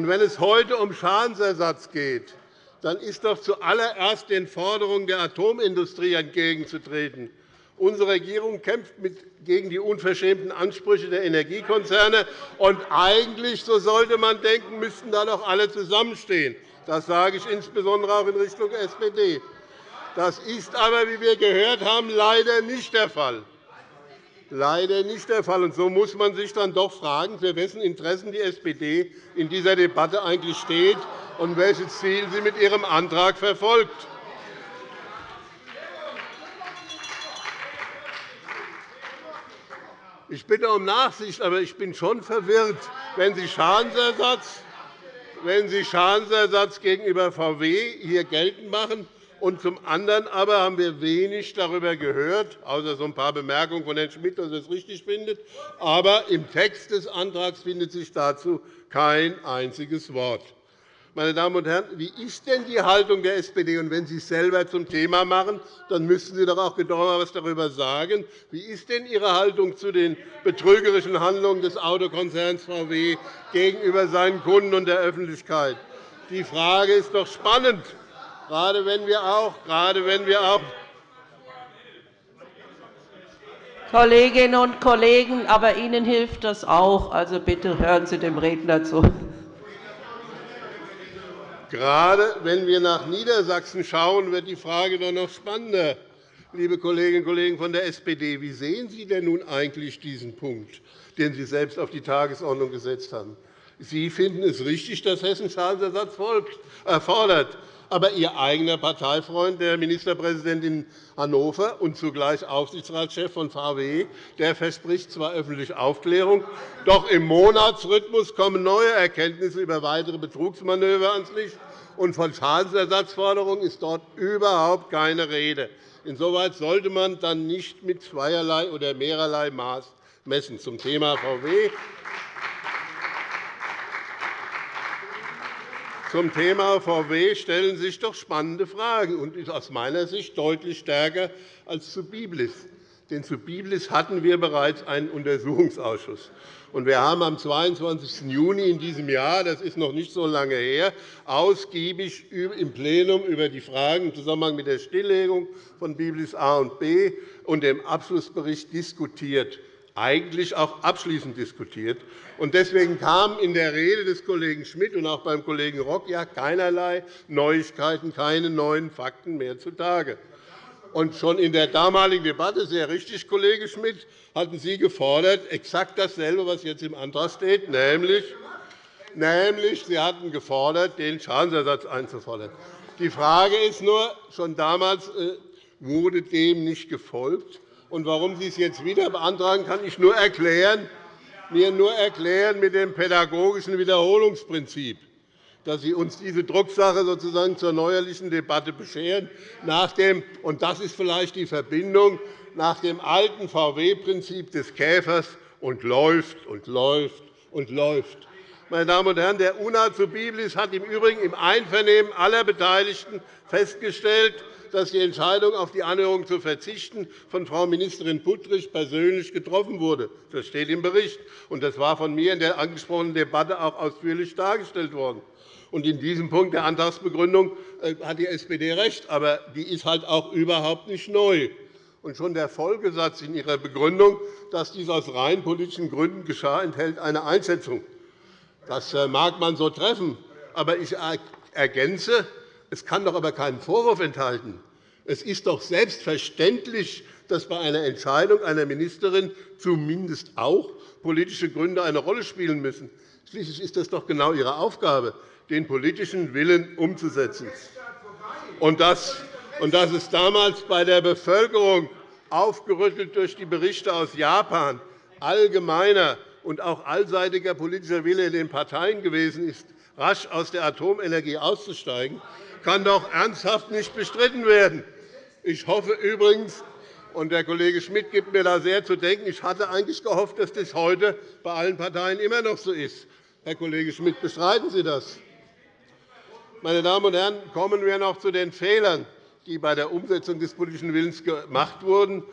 wenn es heute um Schadensersatz geht, dann ist doch zuallererst den Forderungen der Atomindustrie entgegenzutreten. Unsere Regierung kämpft gegen die unverschämten Ansprüche der Energiekonzerne. Und eigentlich, so sollte man denken, müssten da doch alle zusammenstehen. Das sage ich insbesondere auch in Richtung SPD. Das ist aber, wie wir gehört haben, leider nicht der Fall. Leider nicht der Fall. Und so muss man sich dann doch fragen, für wessen Interessen die SPD in dieser Debatte eigentlich steht und welches Ziel sie mit ihrem Antrag verfolgt. Ich bitte um Nachsicht, aber ich bin schon verwirrt, wenn Sie Schadensersatz, wenn Sie Schadensersatz gegenüber VW hier geltend machen und zum anderen aber haben wir wenig darüber gehört, außer so ein paar Bemerkungen von Herrn Schmidt, dass er es richtig findet. Aber im Text des Antrags findet sich dazu kein einziges Wort. Meine Damen und Herren, wie ist denn die Haltung der SPD? Und wenn Sie es selber zum Thema machen, dann müssten Sie doch auch genauer etwas darüber sagen. Wie ist denn Ihre Haltung zu den betrügerischen Handlungen des Autokonzerns VW gegenüber seinen Kunden und der Öffentlichkeit? Die Frage ist doch spannend, gerade wenn wir auch, gerade wenn wir auch Kolleginnen und Kollegen, aber Ihnen hilft das auch. Also bitte hören Sie dem Redner zu. Gerade wenn wir nach Niedersachsen schauen, wird die Frage doch noch spannender. Liebe Kolleginnen und Kollegen von der SPD, wie sehen Sie denn nun eigentlich diesen Punkt, den Sie selbst auf die Tagesordnung gesetzt haben? Sie finden es richtig, dass Hessen Schadensersatz fordert. Aber Ihr eigener Parteifreund, der Ministerpräsident in Hannover und zugleich Aufsichtsratschef von VW, der verspricht zwar öffentliche Aufklärung, doch im Monatsrhythmus kommen neue Erkenntnisse über weitere Betrugsmanöver ans Licht, und von Schadensersatzforderungen ist dort überhaupt keine Rede. Insoweit sollte man dann nicht mit zweierlei oder mehrerlei Maß messen. Zum Thema VW Zum Thema VW stellen sich doch spannende Fragen und ist aus meiner Sicht deutlich stärker als zu Biblis. Denn zu Biblis hatten wir bereits einen Untersuchungsausschuss. Und wir haben am 22. Juni in diesem Jahr, das ist noch nicht so lange her, ausgiebig im Plenum über die Fragen im Zusammenhang mit der Stilllegung von Biblis A und B und dem Abschlussbericht diskutiert eigentlich auch abschließend diskutiert. Deswegen kam in der Rede des Kollegen Schmidt und auch beim Kollegen Rock ja keinerlei Neuigkeiten, keine neuen Fakten mehr zutage. Und schon in der damaligen Debatte, sehr richtig, Kollege Schmidt, hatten Sie gefordert, exakt dasselbe, was jetzt im Antrag steht, nämlich, nämlich Sie hatten gefordert, den Schadensersatz einzufordern. Die Frage ist nur, schon damals äh, wurde dem nicht gefolgt. Und warum Sie es jetzt wieder beantragen, kann ich nur erklären, mir nur erklären mit dem pädagogischen Wiederholungsprinzip, dass Sie uns diese Drucksache sozusagen zur neuerlichen Debatte bescheren. Nach dem, und das ist vielleicht die Verbindung nach dem alten VW-Prinzip des Käfers und läuft und läuft und läuft. Meine Damen und Herren, der UNA zu Biblis hat im Übrigen im Einvernehmen aller Beteiligten festgestellt, dass die Entscheidung, auf die Anhörung zu verzichten, von Frau Ministerin Puttrich persönlich getroffen wurde. Das steht im Bericht. und Das war von mir in der angesprochenen Debatte auch ausführlich dargestellt worden. Und in diesem Punkt der Antragsbegründung äh, hat die SPD recht, aber die ist halt auch überhaupt nicht neu. Und schon der Folgesatz in Ihrer Begründung, dass dies aus rein politischen Gründen geschah, enthält eine Einschätzung. Das äh, mag man so treffen, aber ich ergänze, es kann doch aber keinen Vorwurf enthalten. Es ist doch selbstverständlich, dass bei einer Entscheidung einer Ministerin zumindest auch politische Gründe eine Rolle spielen müssen. Schließlich ist das doch genau Ihre Aufgabe, den politischen Willen umzusetzen. Und das, und das ist damals bei der Bevölkerung, aufgerüttelt durch die Berichte aus Japan, allgemeiner und auch allseitiger politischer Wille in den Parteien gewesen ist, rasch aus der Atomenergie auszusteigen, kann doch ernsthaft nicht bestritten werden. Ich hoffe übrigens, und der Kollege Schmidt gibt mir da sehr zu denken, ich hatte eigentlich gehofft, dass das heute bei allen Parteien immer noch so ist. Herr Kollege Schmidt, bestreiten Sie das? Meine Damen und Herren, kommen wir noch zu den Fehlern, die bei der Umsetzung des politischen Willens gemacht wurden.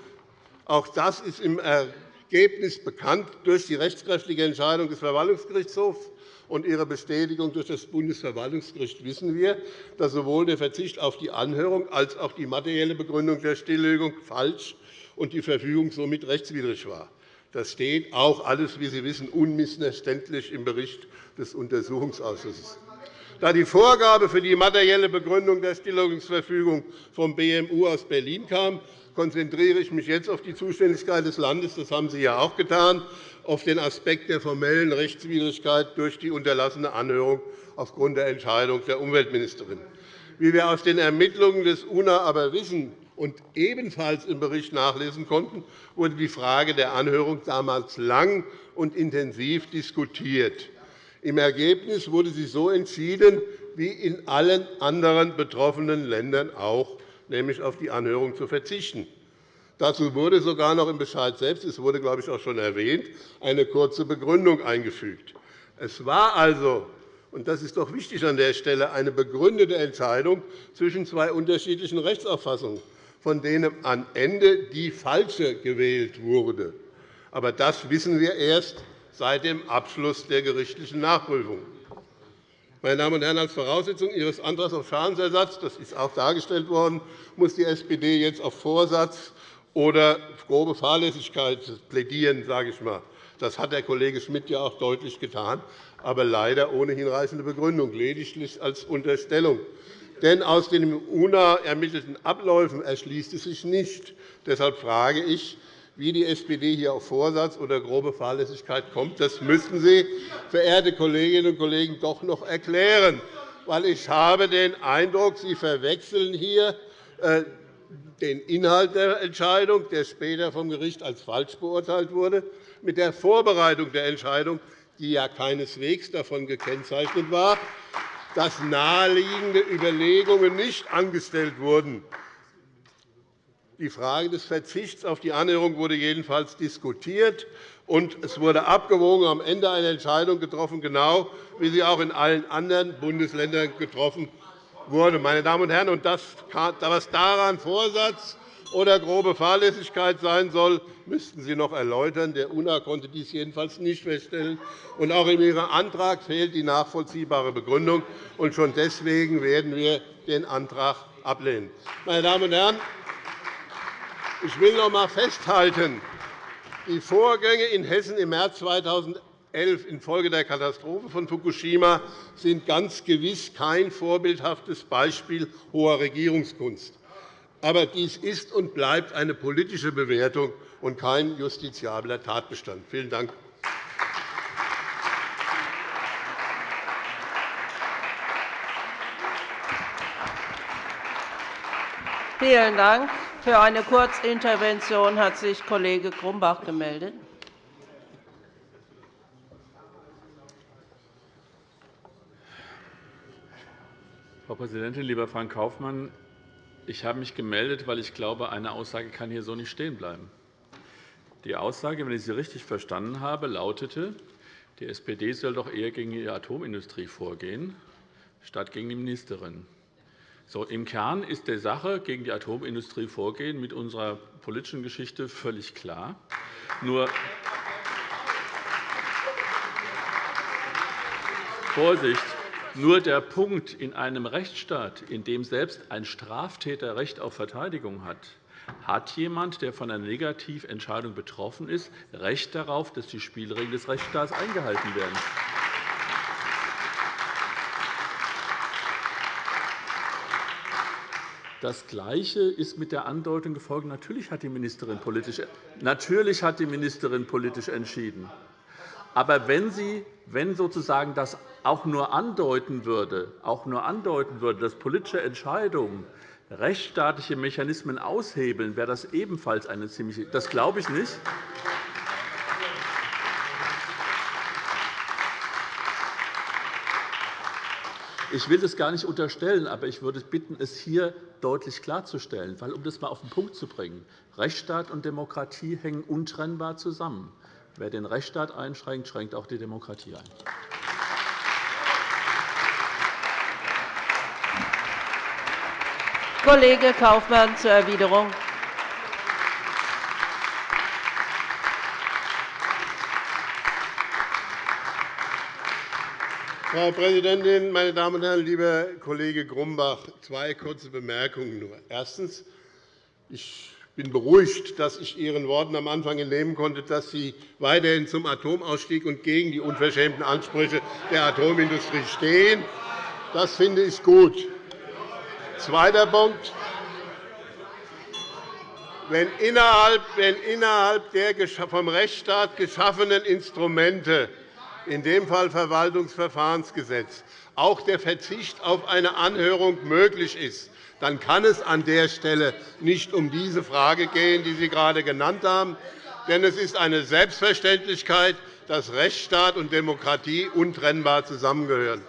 Auch das ist im Ergebnis bekannt durch die rechtskräftige Entscheidung des Verwaltungsgerichtshofs und ihre Bestätigung durch das Bundesverwaltungsgericht wissen wir, dass sowohl der Verzicht auf die Anhörung als auch die materielle Begründung der Stilllegung falsch und die Verfügung somit rechtswidrig war. Das steht auch alles, wie Sie wissen, unmissverständlich im Bericht des Untersuchungsausschusses. Da die Vorgabe für die materielle Begründung der Stilllegungsverfügung vom BMU aus Berlin kam, konzentriere ich mich jetzt auf die Zuständigkeit des Landes. Das haben Sie ja auch getan auf den Aspekt der formellen Rechtswidrigkeit durch die unterlassene Anhörung aufgrund der Entscheidung der Umweltministerin. Wie wir aus den Ermittlungen des UNA aber wissen, Und ebenfalls im Bericht nachlesen konnten, wurde die Frage der Anhörung damals lang und intensiv diskutiert. Im Ergebnis wurde sie so entschieden, wie in allen anderen betroffenen Ländern auch, nämlich auf die Anhörung zu verzichten. Dazu wurde sogar noch im Bescheid selbst, es wurde, glaube ich, auch schon erwähnt, eine kurze Begründung eingefügt. Es war also, und das ist doch wichtig an der Stelle, eine begründete Entscheidung zwischen zwei unterschiedlichen Rechtsauffassungen, von denen am Ende die falsche gewählt wurde. Aber das wissen wir erst seit dem Abschluss der gerichtlichen Nachprüfung. Meine Damen und Herren, als Voraussetzung Ihres Antrags auf Schadensersatz, das ist auch dargestellt worden, muss die SPD jetzt auf Vorsatz oder grobe Fahrlässigkeit plädieren, sage ich mal. Das hat der Kollege Schmidt ja auch deutlich getan, aber leider ohne hinreichende Begründung, lediglich als Unterstellung. Denn aus den im UNA ermittelten Abläufen erschließt es sich nicht. Deshalb frage ich, wie die SPD hier auf Vorsatz oder grobe Fahrlässigkeit kommt. Das müssten Sie, verehrte Kolleginnen und Kollegen, doch noch erklären. Weil ich habe den Eindruck, Sie verwechseln hier äh, den Inhalt der Entscheidung, der später vom Gericht als falsch beurteilt wurde, mit der Vorbereitung der Entscheidung, die ja keineswegs davon gekennzeichnet war, dass naheliegende Überlegungen nicht angestellt wurden. Die Frage des Verzichts auf die Anhörung wurde jedenfalls diskutiert, und es wurde abgewogen, am Ende eine Entscheidung getroffen, genau wie sie auch in allen anderen Bundesländern getroffen wurde. Meine Damen und Herren, und das, was daran Vorsatz oder grobe Fahrlässigkeit sein soll, müssten Sie noch erläutern. Der UNA konnte dies jedenfalls nicht feststellen. Und auch in Ihrem Antrag fehlt die nachvollziehbare Begründung. Und schon deswegen werden wir den Antrag ablehnen. Meine Damen und Herren, ich will noch einmal festhalten, die Vorgänge in Hessen im März 2011 infolge der Katastrophe von Fukushima sind ganz gewiss kein vorbildhaftes Beispiel hoher Regierungskunst. Aber dies ist und bleibt eine politische Bewertung und kein justiziabler Tatbestand. Vielen Dank. Vielen Dank. Für eine Kurzintervention hat sich Kollege Grumbach gemeldet. Frau Präsidentin, lieber Frank Kaufmann! Ich habe mich gemeldet, weil ich glaube, eine Aussage kann hier so nicht stehen bleiben. Die Aussage, wenn ich sie richtig verstanden habe, lautete, die SPD soll doch eher gegen die Atomindustrie vorgehen, statt gegen die Ministerin. So, Im Kern ist der Sache gegen die Atomindustrie vorgehen mit unserer politischen Geschichte völlig klar. Nur Vorsicht, nur der Punkt in einem Rechtsstaat, in dem selbst ein Straftäter Recht auf Verteidigung hat, hat jemand, der von einer Negativentscheidung betroffen ist, Recht darauf, dass die Spielregeln des Rechtsstaats eingehalten werden. Das Gleiche ist mit der Andeutung gefolgt. Natürlich hat die Ministerin politisch, natürlich hat die Ministerin politisch entschieden. Aber wenn sie wenn sozusagen das auch nur andeuten würde, auch nur andeuten würde, dass politische Entscheidungen rechtsstaatliche Mechanismen aushebeln, wäre das ebenfalls eine ziemliche. Das glaube ich nicht. Ich will das gar nicht unterstellen, aber ich würde bitten, es hier deutlich klarzustellen. Weil, um das einmal auf den Punkt zu bringen, Rechtsstaat und Demokratie hängen untrennbar zusammen. Wer den Rechtsstaat einschränkt, schränkt auch die Demokratie ein. Kollege Kaufmann zur Erwiderung. Frau Präsidentin, meine Damen und Herren! Lieber Kollege Grumbach, zwei kurze Bemerkungen nur. Erstens. Ich bin beruhigt, dass ich Ihren Worten am Anfang entnehmen konnte, dass Sie weiterhin zum Atomausstieg und gegen die unverschämten Ansprüche der Atomindustrie stehen. Das finde ich gut. Zweiter Punkt. Wenn innerhalb, wenn innerhalb der vom Rechtsstaat geschaffenen Instrumente in dem Fall Verwaltungsverfahrensgesetz, auch der Verzicht auf eine Anhörung möglich ist, dann kann es an der Stelle nicht um diese Frage gehen, die Sie gerade genannt haben. Denn es ist eine Selbstverständlichkeit, dass Rechtsstaat und Demokratie untrennbar zusammengehören.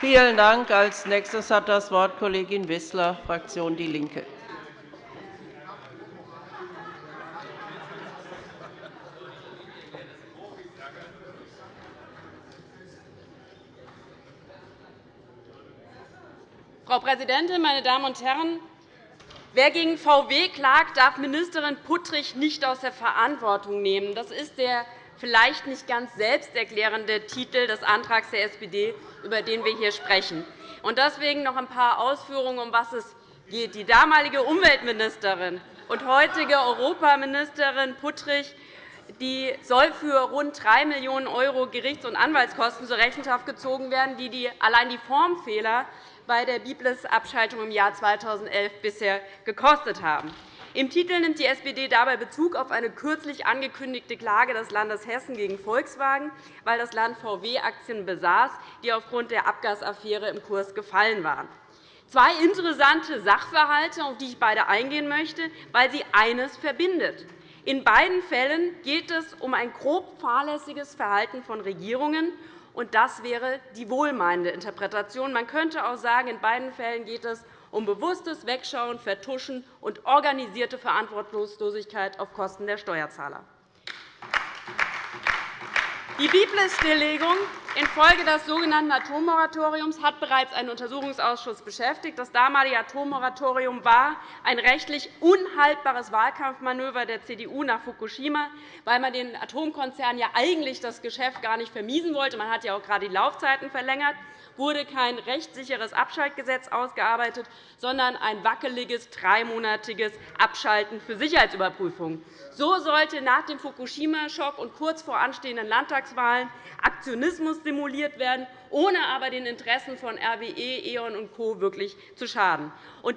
Vielen Dank. Als nächstes hat das Wort Kollegin Wissler, Fraktion DIE LINKE. Frau Präsidentin, meine Damen und Herren! Wer gegen VW klagt, darf Ministerin Puttrich nicht aus der Verantwortung nehmen. Das ist der vielleicht nicht ganz selbsterklärende Titel des Antrags der SPD, über den wir hier sprechen. Deswegen noch ein paar Ausführungen, um was es geht. Die damalige Umweltministerin und heutige Europaministerin Puttrich die soll für rund 3 Millionen € Gerichts- und Anwaltskosten zur Rechenschaft gezogen werden, die allein die Formfehler bei der Biblis-Abschaltung im Jahr 2011 bisher gekostet haben. Im Titel nimmt die SPD dabei Bezug auf eine kürzlich angekündigte Klage des Landes Hessen gegen Volkswagen, weil das Land VW-Aktien besaß, die aufgrund der Abgasaffäre im Kurs gefallen waren. Zwei interessante Sachverhalte, auf die ich beide eingehen möchte, weil sie eines verbindet. In beiden Fällen geht es um ein grob fahrlässiges Verhalten von Regierungen und das wäre die wohlmeinende Interpretation. Man könnte auch sagen, in beiden Fällen geht es um bewusstes Wegschauen, Vertuschen und organisierte Verantwortungslosigkeit auf Kosten der Steuerzahler. Die Biblis-Stilllegung infolge des sogenannten Atommoratoriums hat bereits einen Untersuchungsausschuss beschäftigt. Das damalige Atommoratorium war ein rechtlich unhaltbares Wahlkampfmanöver der CDU nach Fukushima, weil man den Atomkonzernen ja eigentlich das Geschäft gar nicht vermiesen wollte. Man hat ja auch gerade die Laufzeiten verlängert wurde kein rechtssicheres Abschaltgesetz ausgearbeitet, sondern ein wackeliges, dreimonatiges Abschalten für Sicherheitsüberprüfungen. So sollte nach dem Fukushima-Schock und kurz vor anstehenden Landtagswahlen Aktionismus simuliert werden, ohne aber den Interessen von RWE, E.ON und Co. wirklich zu schaden.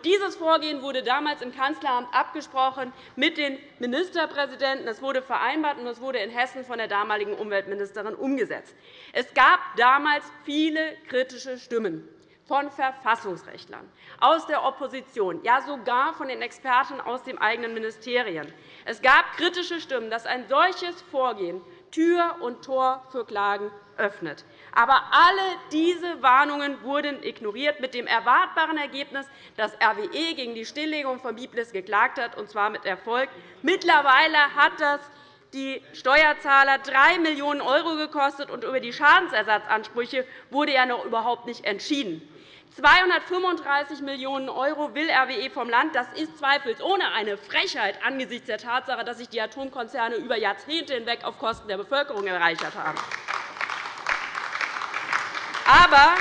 dieses Vorgehen wurde damals im Kanzleramt abgesprochen mit den Ministerpräsidenten. Es wurde vereinbart, und es wurde in Hessen von der damaligen Umweltministerin umgesetzt. Es gab damals viele kritische Stimmen von Verfassungsrechtlern, aus der Opposition, ja sogar von den Experten aus den eigenen Ministerien. Es gab kritische Stimmen, dass ein solches Vorgehen Tür und Tor für Klagen öffnet. Aber alle diese Warnungen wurden ignoriert, mit dem erwartbaren Ergebnis, dass RWE gegen die Stilllegung von Biblis geklagt hat, und zwar mit Erfolg. Mittlerweile hat das die Steuerzahler 3 Millionen € gekostet, und über die Schadensersatzansprüche wurde ja noch überhaupt nicht entschieden. 235 Millionen € will RWE vom Land. Das ist zweifelsohne eine Frechheit angesichts der Tatsache, dass sich die Atomkonzerne über Jahrzehnte hinweg auf Kosten der Bevölkerung erreichert haben. Aber,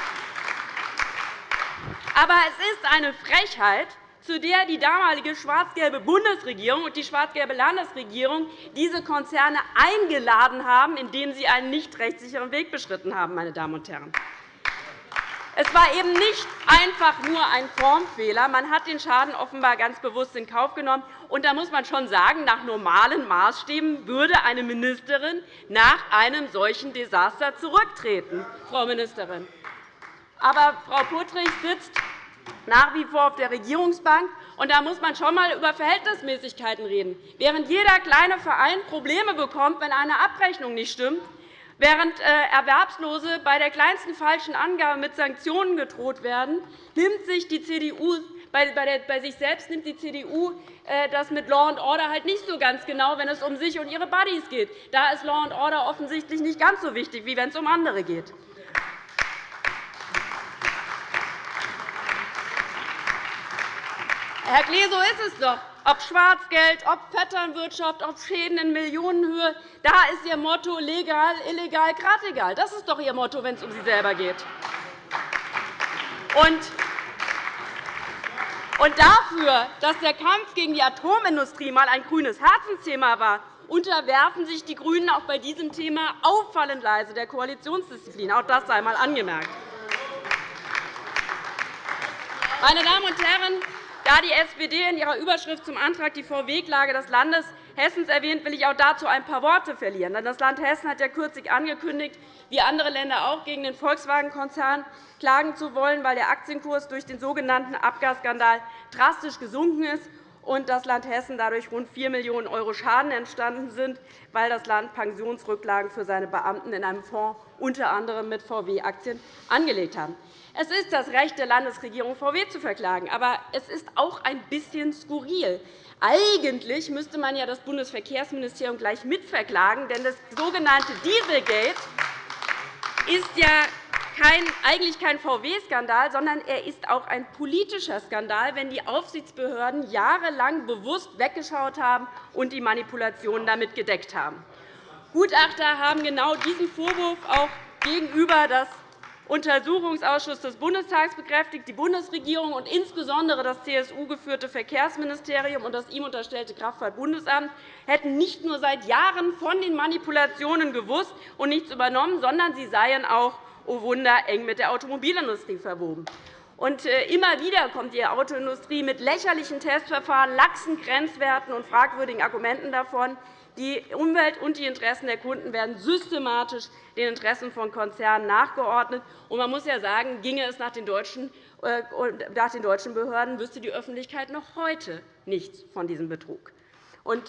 aber es ist eine Frechheit, zu der die damalige schwarz-gelbe Bundesregierung und die schwarz-gelbe Landesregierung diese Konzerne eingeladen haben, indem sie einen nicht rechtssicheren Weg beschritten haben. Meine Damen und Herren. Es war eben nicht einfach nur ein Formfehler. Man hat den Schaden offenbar ganz bewusst in Kauf genommen. Und da muss man schon sagen, nach normalen Maßstäben würde eine Ministerin nach einem solchen Desaster zurücktreten, Frau Ministerin. Aber Frau Puttrich sitzt nach wie vor auf der Regierungsbank. Und da muss man schon einmal über Verhältnismäßigkeiten reden. Während jeder kleine Verein Probleme bekommt, wenn eine Abrechnung nicht stimmt, Während äh, Erwerbslose bei der kleinsten falschen Angabe mit Sanktionen gedroht werden, nimmt sich die CDU bei sich selbst nimmt die CDU äh, das mit Law and Order halt nicht so ganz genau, wenn es um sich und ihre Buddies geht. Da ist Law and Order offensichtlich nicht ganz so wichtig, wie wenn es um andere geht. Herr Klee, so ist es doch ob Schwarzgeld, ob Vetternwirtschaft, ob Schäden in Millionenhöhe. Da ist Ihr Motto legal, illegal, grad egal. Das ist doch Ihr Motto, wenn es um Sie selber geht. Und dafür, dass der Kampf gegen die Atomindustrie einmal ein grünes Herzensthema war, unterwerfen sich die GRÜNEN auch bei diesem Thema auffallend leise der Koalitionsdisziplin. Auch das sei einmal angemerkt. Meine Damen und Herren, da die SPD in ihrer Überschrift zum Antrag die VW-Klage des Landes Hessens erwähnt, will ich auch dazu ein paar Worte verlieren. Das Land Hessen hat ja kürzlich angekündigt, wie andere Länder auch gegen den Volkswagen-Konzern klagen zu wollen, weil der Aktienkurs durch den sogenannten Abgasskandal drastisch gesunken ist und das Land Hessen dadurch rund 4 Millionen € Schaden entstanden sind, weil das Land Pensionsrücklagen für seine Beamten in einem Fonds unter anderem mit VW-Aktien angelegt hat. Es ist das Recht der Landesregierung, VW zu verklagen. Aber es ist auch ein bisschen skurril. Eigentlich müsste man ja das Bundesverkehrsministerium gleich mitverklagen, denn das sogenannte Dieselgate ist ja kein, eigentlich kein VW-Skandal, sondern er ist auch ein politischer Skandal, wenn die Aufsichtsbehörden jahrelang bewusst weggeschaut haben und die Manipulationen damit gedeckt haben. Gutachter haben genau diesen Vorwurf auch gegenüber das Untersuchungsausschuss des Bundestags bekräftigt. Die Bundesregierung und insbesondere das CSU-geführte Verkehrsministerium und das ihm unterstellte Kraftfahrtbundesamt hätten nicht nur seit Jahren von den Manipulationen gewusst und nichts übernommen, sondern sie seien auch oh Wunder, eng mit der Automobilindustrie verwoben. Und äh, immer wieder kommt die Autoindustrie mit lächerlichen Testverfahren, laxen Grenzwerten und fragwürdigen Argumenten davon. Die Umwelt und die Interessen der Kunden werden systematisch den Interessen von Konzernen nachgeordnet. Und man muss ja sagen, ginge es nach den deutschen, äh, Behörden, wüsste die Öffentlichkeit noch heute nichts von diesem Betrug.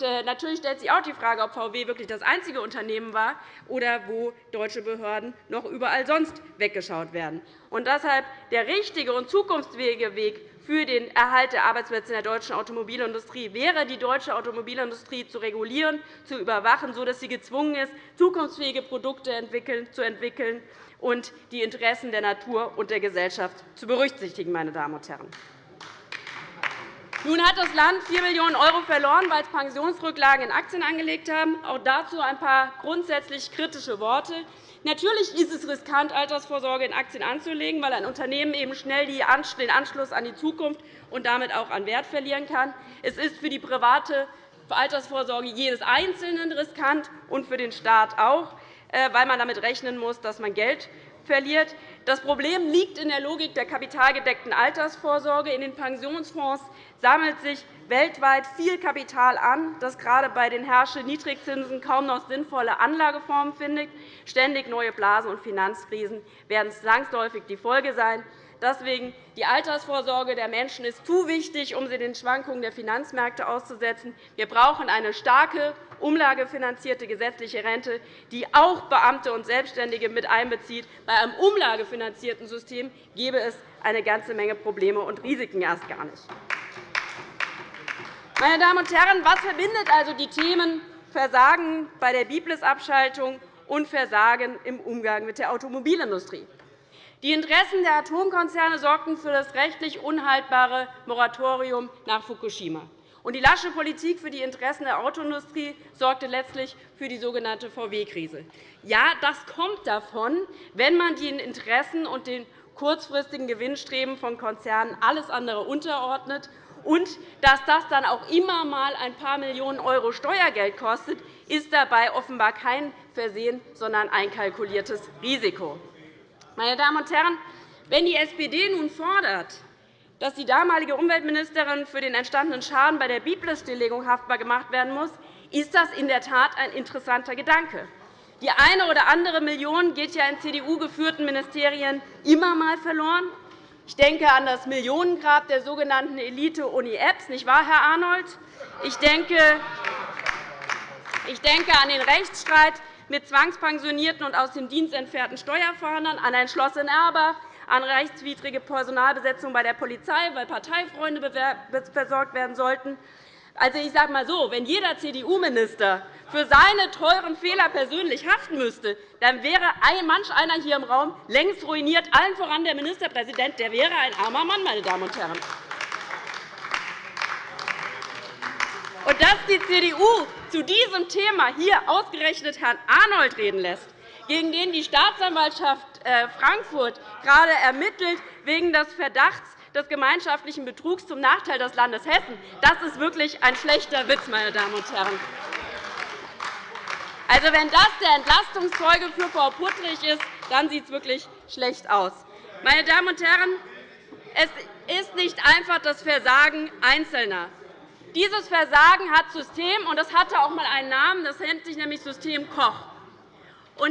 Äh, natürlich stellt sich auch die Frage, ob VW wirklich das einzige Unternehmen war oder wo deutsche Behörden noch überall sonst weggeschaut werden. Und deshalb der richtige und zukunftsfähige Weg für den Erhalt der Arbeitsplätze in der deutschen Automobilindustrie wäre, die deutsche Automobilindustrie zu regulieren, zu überwachen, sodass sie gezwungen ist, zukunftsfähige Produkte zu entwickeln und die Interessen der Natur und der Gesellschaft zu berücksichtigen. Meine Damen und Herren. Nun hat das Land 4 Millionen € verloren, weil es Pensionsrücklagen in Aktien angelegt haben. Auch dazu ein paar grundsätzlich kritische Worte. Natürlich ist es riskant, Altersvorsorge in Aktien anzulegen, weil ein Unternehmen eben schnell den Anschluss an die Zukunft und damit auch an Wert verlieren kann. Es ist für die private Altersvorsorge jedes Einzelnen riskant und für den Staat auch, äh, weil man damit rechnen muss, dass man Geld verliert. Das Problem liegt in der Logik der kapitalgedeckten Altersvorsorge. In den Pensionsfonds sammelt sich weltweit viel Kapital an, das gerade bei den herrschenden Niedrigzinsen kaum noch sinnvolle Anlageformen findet. Ständig neue Blasen und Finanzkrisen werden zwangsläufig die Folge sein. Deswegen die Altersvorsorge der Menschen ist zu wichtig, um sie den Schwankungen der Finanzmärkte auszusetzen. Wir brauchen eine starke, umlagefinanzierte gesetzliche Rente, die auch Beamte und Selbstständige mit einbezieht. Bei einem umlagefinanzierten System gäbe es eine ganze Menge Probleme und Risiken erst gar nicht. Meine Damen und Herren, was verbindet also die Themen Versagen bei der Biblis-Abschaltung und Versagen im Umgang mit der Automobilindustrie? Die Interessen der Atomkonzerne sorgten für das rechtlich unhaltbare Moratorium nach Fukushima. Und die lasche Politik für die Interessen der Autoindustrie sorgte letztlich für die sogenannte VW-Krise. Ja, das kommt davon, wenn man den Interessen und den kurzfristigen Gewinnstreben von Konzernen alles andere unterordnet und dass das dann auch immer einmal ein paar Millionen € Steuergeld kostet, ist dabei offenbar kein Versehen, sondern ein kalkuliertes Risiko. Meine Damen und Herren, wenn die SPD nun fordert, dass die damalige Umweltministerin für den entstandenen Schaden bei der Biblis-Stilllegung haftbar gemacht werden muss, ist das in der Tat ein interessanter Gedanke. Die eine oder andere Million geht ja in CDU-geführten Ministerien immer einmal verloren. Ich denke an das Millionengrab der sogenannten Elite-Uni Apps, nicht wahr, Herr Arnold? Ich denke, ich denke an den Rechtsstreit mit zwangspensionierten und aus dem Dienst entfernten Steuerfahndern, an ein Schloss in Erbach, an rechtswidrige Personalbesetzung bei der Polizei, weil Parteifreunde versorgt werden sollten. Also, ich sage mal so, wenn jeder CDU-Minister für seine teuren Fehler persönlich haften müsste, dann wäre manch einer hier im Raum längst ruiniert, allen voran der Ministerpräsident. Der wäre ein armer Mann, meine Damen und Herren. Und dass die CDU zu diesem Thema hier ausgerechnet Herrn Arnold reden lässt, gegen den die Staatsanwaltschaft äh, Frankfurt gerade ermittelt wegen des Verdachts des gemeinschaftlichen Betrugs zum Nachteil des Landes Hessen, das ist wirklich ein schlechter Witz, meine Damen und Herren. Also, wenn das der Entlastungszeuge für Frau Puttrich ist, dann sieht es wirklich schlecht aus. Meine Damen und Herren, es ist nicht einfach das Versagen Einzelner. Dieses Versagen hat System, und das hatte auch einmal einen Namen. Das nennt sich nämlich System Koch.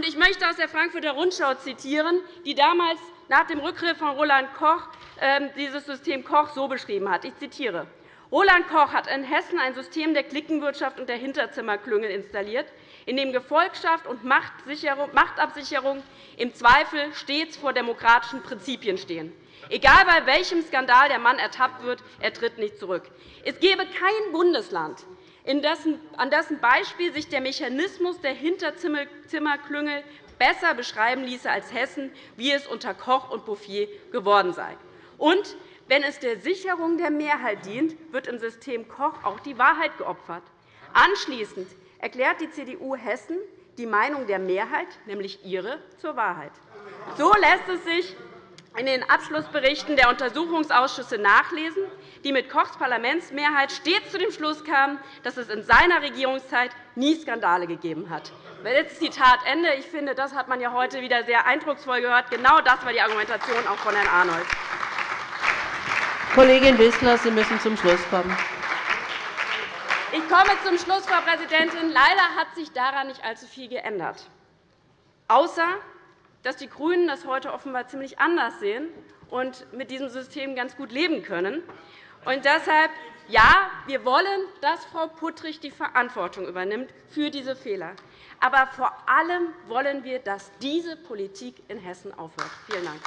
Ich möchte aus der Frankfurter Rundschau zitieren, die damals nach dem Rückgriff von Roland Koch ähm, dieses System Koch so beschrieben hat. Ich zitiere. Roland Koch hat in Hessen ein System der Klickenwirtschaft und der Hinterzimmerklüngel installiert, in dem Gefolgschaft und Machtabsicherung im Zweifel stets vor demokratischen Prinzipien stehen. Egal bei welchem Skandal der Mann ertappt wird, er tritt nicht zurück. Es gäbe kein Bundesland, an dessen Beispiel sich der Mechanismus der Hinterzimmerklüngel besser beschreiben ließe als Hessen, wie es unter Koch und Bouffier geworden sei. Und wenn es der Sicherung der Mehrheit dient, wird im System Koch auch die Wahrheit geopfert. Anschließend erklärt die CDU Hessen die Meinung der Mehrheit, nämlich ihre, zur Wahrheit. So lässt es sich in den Abschlussberichten der Untersuchungsausschüsse nachlesen, die mit Kochs Parlamentsmehrheit stets zu dem Schluss kamen, dass es in seiner Regierungszeit nie Skandale gegeben hat. Jetzt Zitat Ende. Ich finde, das hat man ja heute wieder sehr eindrucksvoll gehört. Genau das war die Argumentation auch von Herrn Arnold. Kollegin Wissler, Sie müssen zum Schluss kommen. Ich komme zum Schluss, Frau Präsidentin. Leider hat sich daran nicht allzu viel geändert, außer dass die GRÜNEN das heute offenbar ziemlich anders sehen und mit diesem System ganz gut leben können. Und deshalb, ja, wir wollen, dass Frau Puttrich die Verantwortung übernimmt für diese Fehler. Aber vor allem wollen wir, dass diese Politik in Hessen aufhört. Vielen Dank.